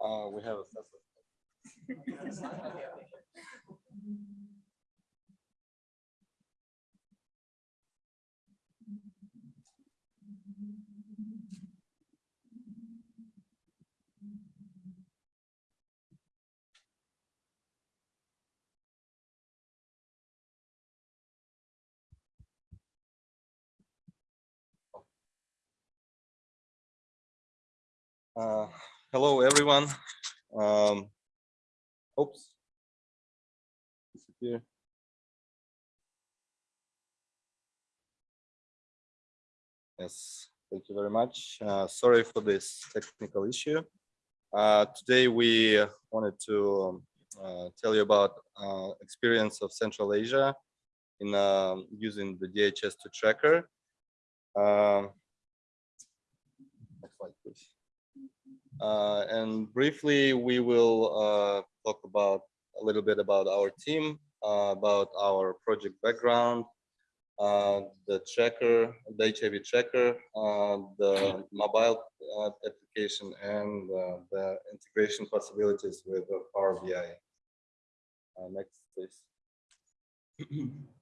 Uh, we have a. Uh, hello, everyone. Um, oops. Disappear. Yes. Thank you very much. Uh, Sorry for this technical issue. Uh, Today, we wanted to um, uh, tell you about uh, experience of Central Asia in um, using the DHIS2 tracker. Um, next slide, please. Uh, And briefly, we will uh, talk about a little bit about our team, uh, about our project background, uh, the tracker, the HIV tracker, uh, the mobile uh, application, and the integration possibilities with Power BI. Next, please.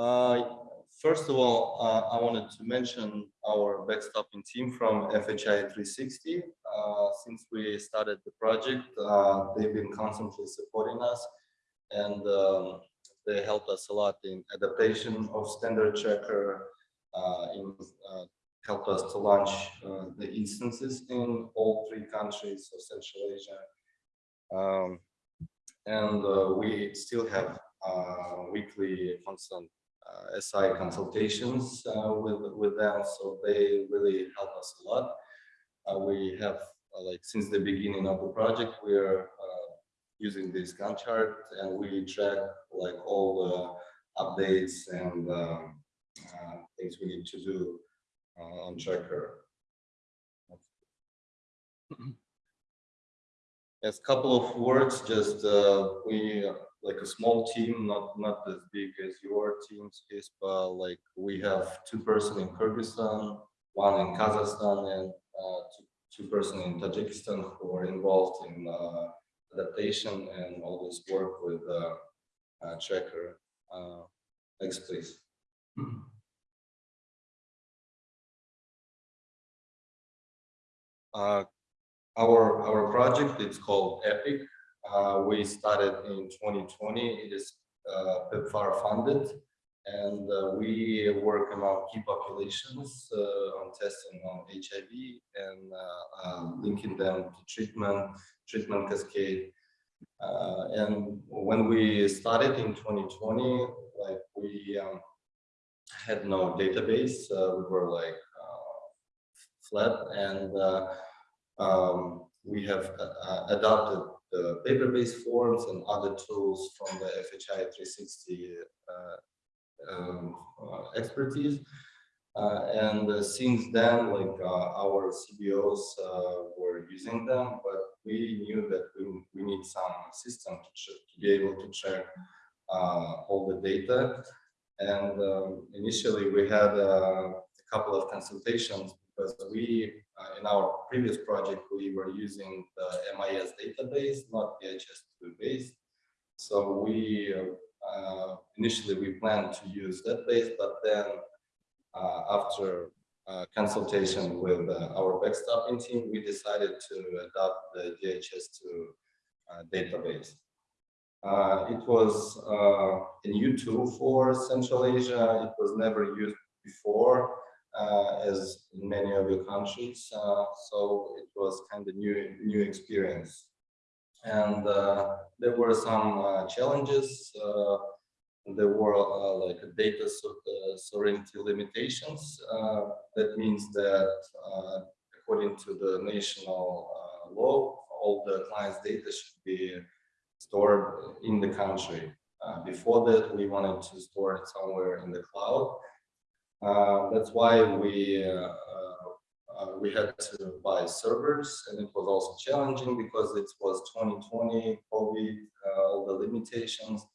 Uh, First of all, uh, I wanted to mention our backstopping team from FHI 360. Uh, Since we started the project, uh, they've been constantly supporting us and um, they helped us a lot in adaptation of standard tracker, uh, in uh, helped us to launch uh, the instances in all three countries of Central Asia. Um, and we still have weekly constant SI consultations uh, with with them, so they really help us a lot. Uh, we have uh, like since the beginning of the project, we are uh, using this Gantt chart and we track like all the updates and um, uh, things we need to do uh, on tracker. As couple of words, just uh, we uh, like a small team, not not as big as your teams is, but like we have two person in Kyrgyzstan, one in Kazakhstan, and uh, two two person in Tajikistan who are involved in uh, adaptation and all this work with uh, uh, tracker. Uh, next, please. Uh, our our project it's called Epic. Uh, we started in 2020. It is uh, PEPFAR funded, and uh, we work among key populations uh, on testing on HIV and uh, um, linking them to treatment, treatment cascade. Uh, and when we started in 2020, like we um, had no database, we were like flat, and um, we have adopted the paper-based forms and other tools from the FHI 360 uh, um, uh, expertise. Uh, and uh, since then, like our CBOs were using them, but we knew that we, we need some system to, to be able to uh, all the data. And um, initially, we had a couple of consultations because we, uh, in our previous project, we were using the MIS database, not the DHIS2 base. So we uh, uh, initially we planned to use that base, but then uh, after uh, consultation with our backstopping team, we decided to adopt the DHIS2 uh, database. Uh, it was uh, a new tool for Central Asia. It was never used before, as in many of your countries. Uh, so it was kind of new, new experience. And uh, there were some uh, challenges. Uh, there were uh, like data so- uh, sovereignty limitations. Uh, that means that uh, according to the national uh, law, all the client's data should be stored in the country. Uh, before that, we wanted to store it somewhere in the cloud. Uh, that's why we uh, uh, we had to buy servers, and it was also challenging because it was 2020 COVID, all the limitations,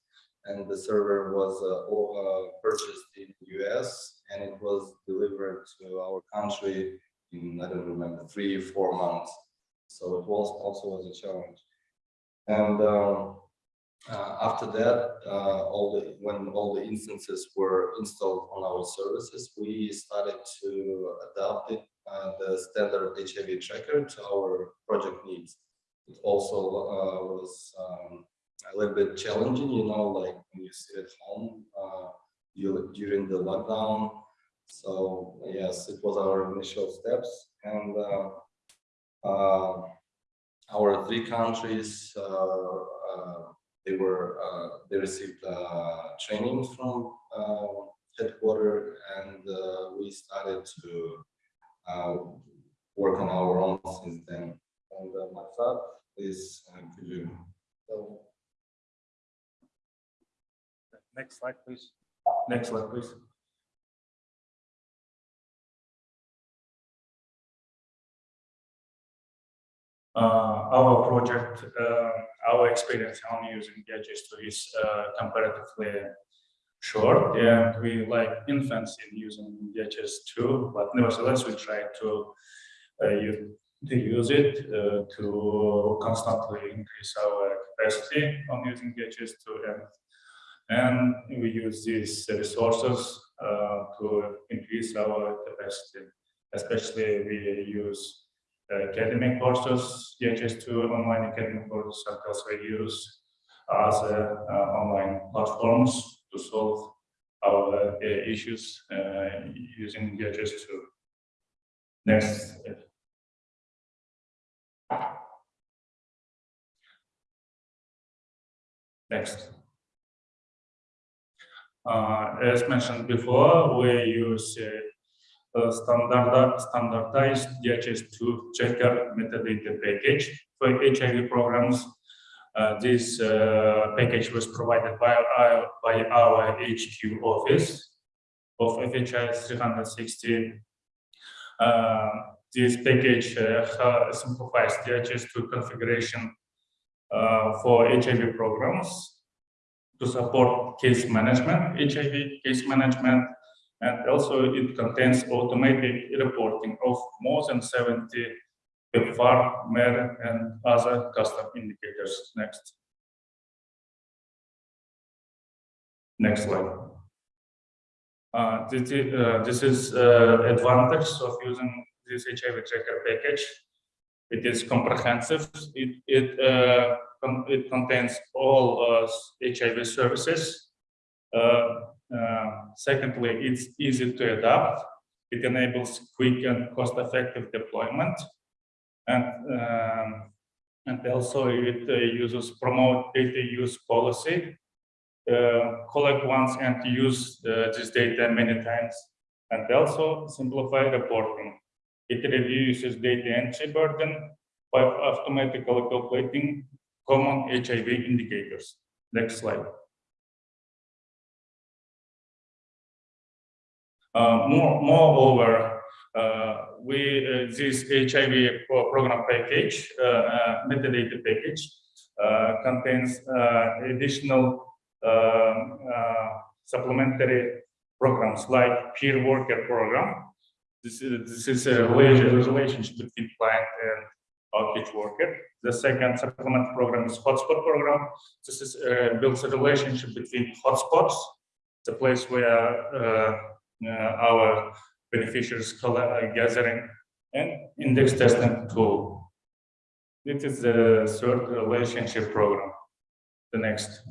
and the server was all, purchased in the US, and it was delivered to our country in I don't remember three four months. So it was also was a challenge. And um, uh, after that, uh, all the when all the instances were installed on our services, we started to adapt it, uh, the standard HIV tracker to our project needs. It also uh, was um, a little bit challenging, you know, like when you sit at home uh, you, during the lockdown. So yes, it was our initial steps, and uh, our three countries they were, uh, they received, uh, training from, uh, headquarter and, uh, we started to, uh, work on our own since then. And uh, my thought is, uh, could you, so Next slide, please. Next slide, please. Our project, uh, our experience on using DHIS2 is uh, comparatively short and we like infants in using DHIS2, but nevertheless, we try to uh, use, to use it uh, to constantly increase our capacity on using DHIS2 and and we use these resources uh, to increase our capacity. Especially we use uh, academic courses, DHIS2 online academic courses, and also we use other uh, online platforms to solve our uh, issues uh, using DHIS2. Next. Next. Uh, as mentioned before, we use uh, a standard, standardized DHIS2 tracker metadata package for HIV programs. Uh, this uh, package was provided by our, by our HQ office of FHI 360. Uh, this package uh, simplifies DHIS2 configuration uh, for HIV programs to support case management, HIV case management, and also it contains automatic reporting of more than 70 PEPFAR, MER, and other custom indicators. Next. Next slide. Uh, this, is, uh, this is uh, advantage of using this HIV tracker package. It is comprehensive. It, it uh, con- it contains all uh, HIV services. Uh, secondly, it's easy to adapt. It enables quick and cost-effective deployment. And, um, and also it uh, uses promote data use policy, uh, collect once and use uh, this data many times, and also simplify reporting. It reduces data entry burden by automatically calculating common HIV indicators. Next slide. More, moreover, uh, we uh, this HIV program package, uh, uh, metadata package, uh, contains uh, additional uh, supplementary programs like peer worker program. This is this is a relation- relationship between client and outreach worker. The second supplement program is hotspot program. This is uh, builds a relationship between hotspots, the place where uh, uh, our beneficiaries gathering, and index testing tool. This is the third relationship program. The next.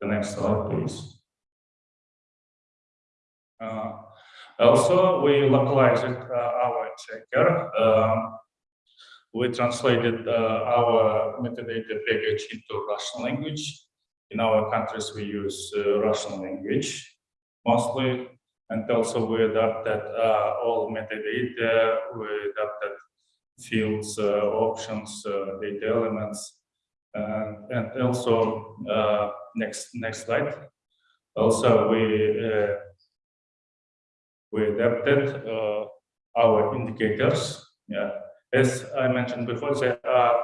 The next slide, please. Uh, also, we localized uh, our tracker. Um, we translated uh, our metadata package into Russian language. In our countries, we use uh, Russian language mostly, and also we adapted uh, all metadata. We adapted fields, uh, options, uh, data elements, and, and also uh, next next slide. Also, we uh, we adapted uh, our indicators. Yeah, as I mentioned before, there are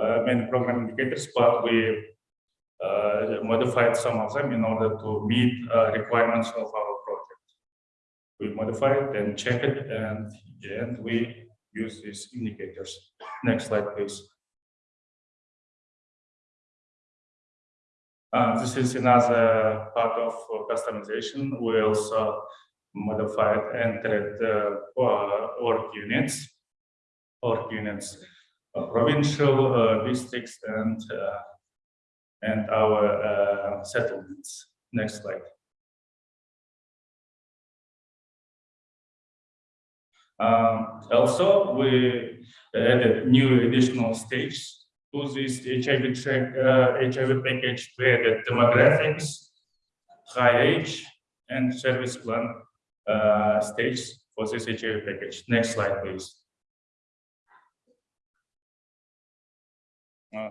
uh, many program indicators, but we uh, modified some of them in order to meet uh, requirements of our project. We modify it and check it, and and we use these indicators. Next slide, please. Uh, this is another part of uh, customization. We also modified entered uh, uh, org units, org units, uh, provincial uh, districts and uh, and our uh, settlements. Next slide. Um, also, we added new additional stages to this HIV check, uh, HIV package, we added demographics, high age, and service plan uh, stage for this HIV package. Next slide, please. Uh,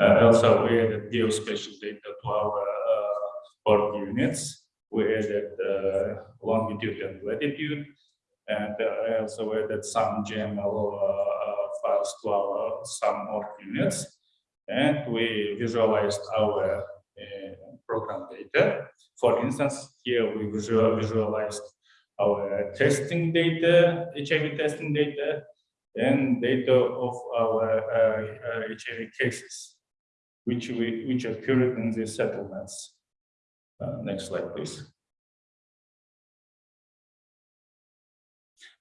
also, we added geospatial data to our uh, org units. We added uh, longitude and latitude, and uh, I also added some GML uh, uh, files to our some org units. And we visualized our uh, program data. For instance, here we visual, visualized our testing data, HIV testing data, and data of our uh, uh, HIV cases, which we which occurred in the settlements. Uh, next slide, please.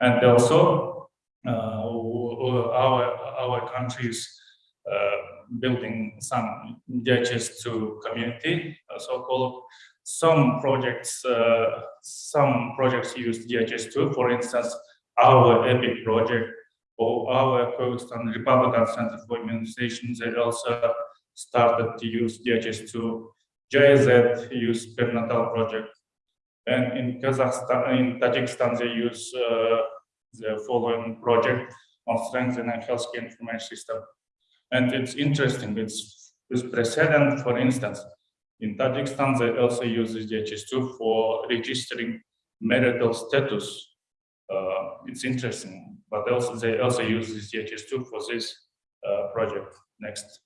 And also, uh, our our countries uh, building some DHIS2 community, uh, so-called. Some projects, uh, some projects use DHIS2. For instance, our EPIC project or our and Republican Center for Immunization, they also started to use DHIS2. JZ use perinatal project. And in Kazakhstan, in Tajikistan, they use uh, the following project on strengthening healthcare information system. And it's interesting, it's with precedent, for instance, in Tajikistan, they also use DHIS2 for registering marital status. Uh, it's interesting, but also they also use this DHIS2 for this uh, project. Next.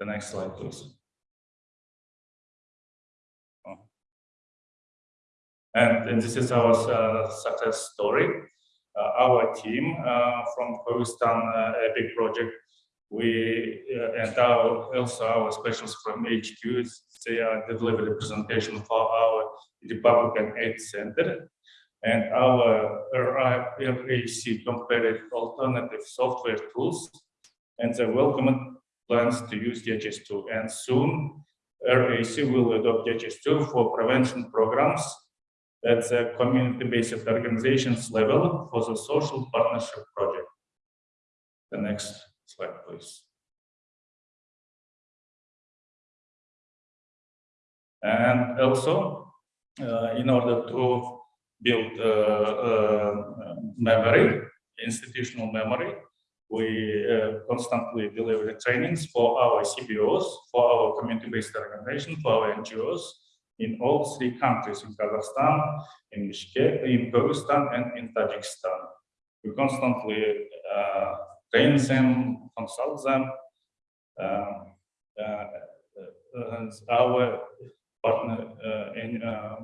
The next slide, please. Oh. And, and this is our uh, success story. Uh, our team uh, from Pakistan uh, Epic project, we uh, and our, also our specialists from HQ, they are a presentation for our Republican Aid Center. And our RAC compared alternative software tools and the welcome plans to use DHIS2. And soon RAC will adopt DHIS2 for prevention programs at the community-based organizations level for the social partnership project. The next slide, please. And also, uh, in order to build uh, uh, memory, institutional memory, we uh, constantly deliver trainings for our CBOs, for our community-based organization, for our NGOs in all three countries, in Kazakhstan, in Bishkek, in Kyrgyzstan, and in Tajikistan. We constantly uh, train them, consult them, um, uh, uh, our partner uh, in uh,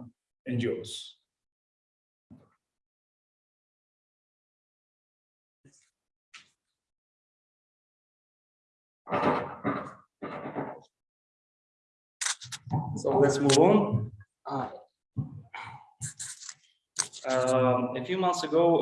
NGOs. So let's move on. Um, a few months ago,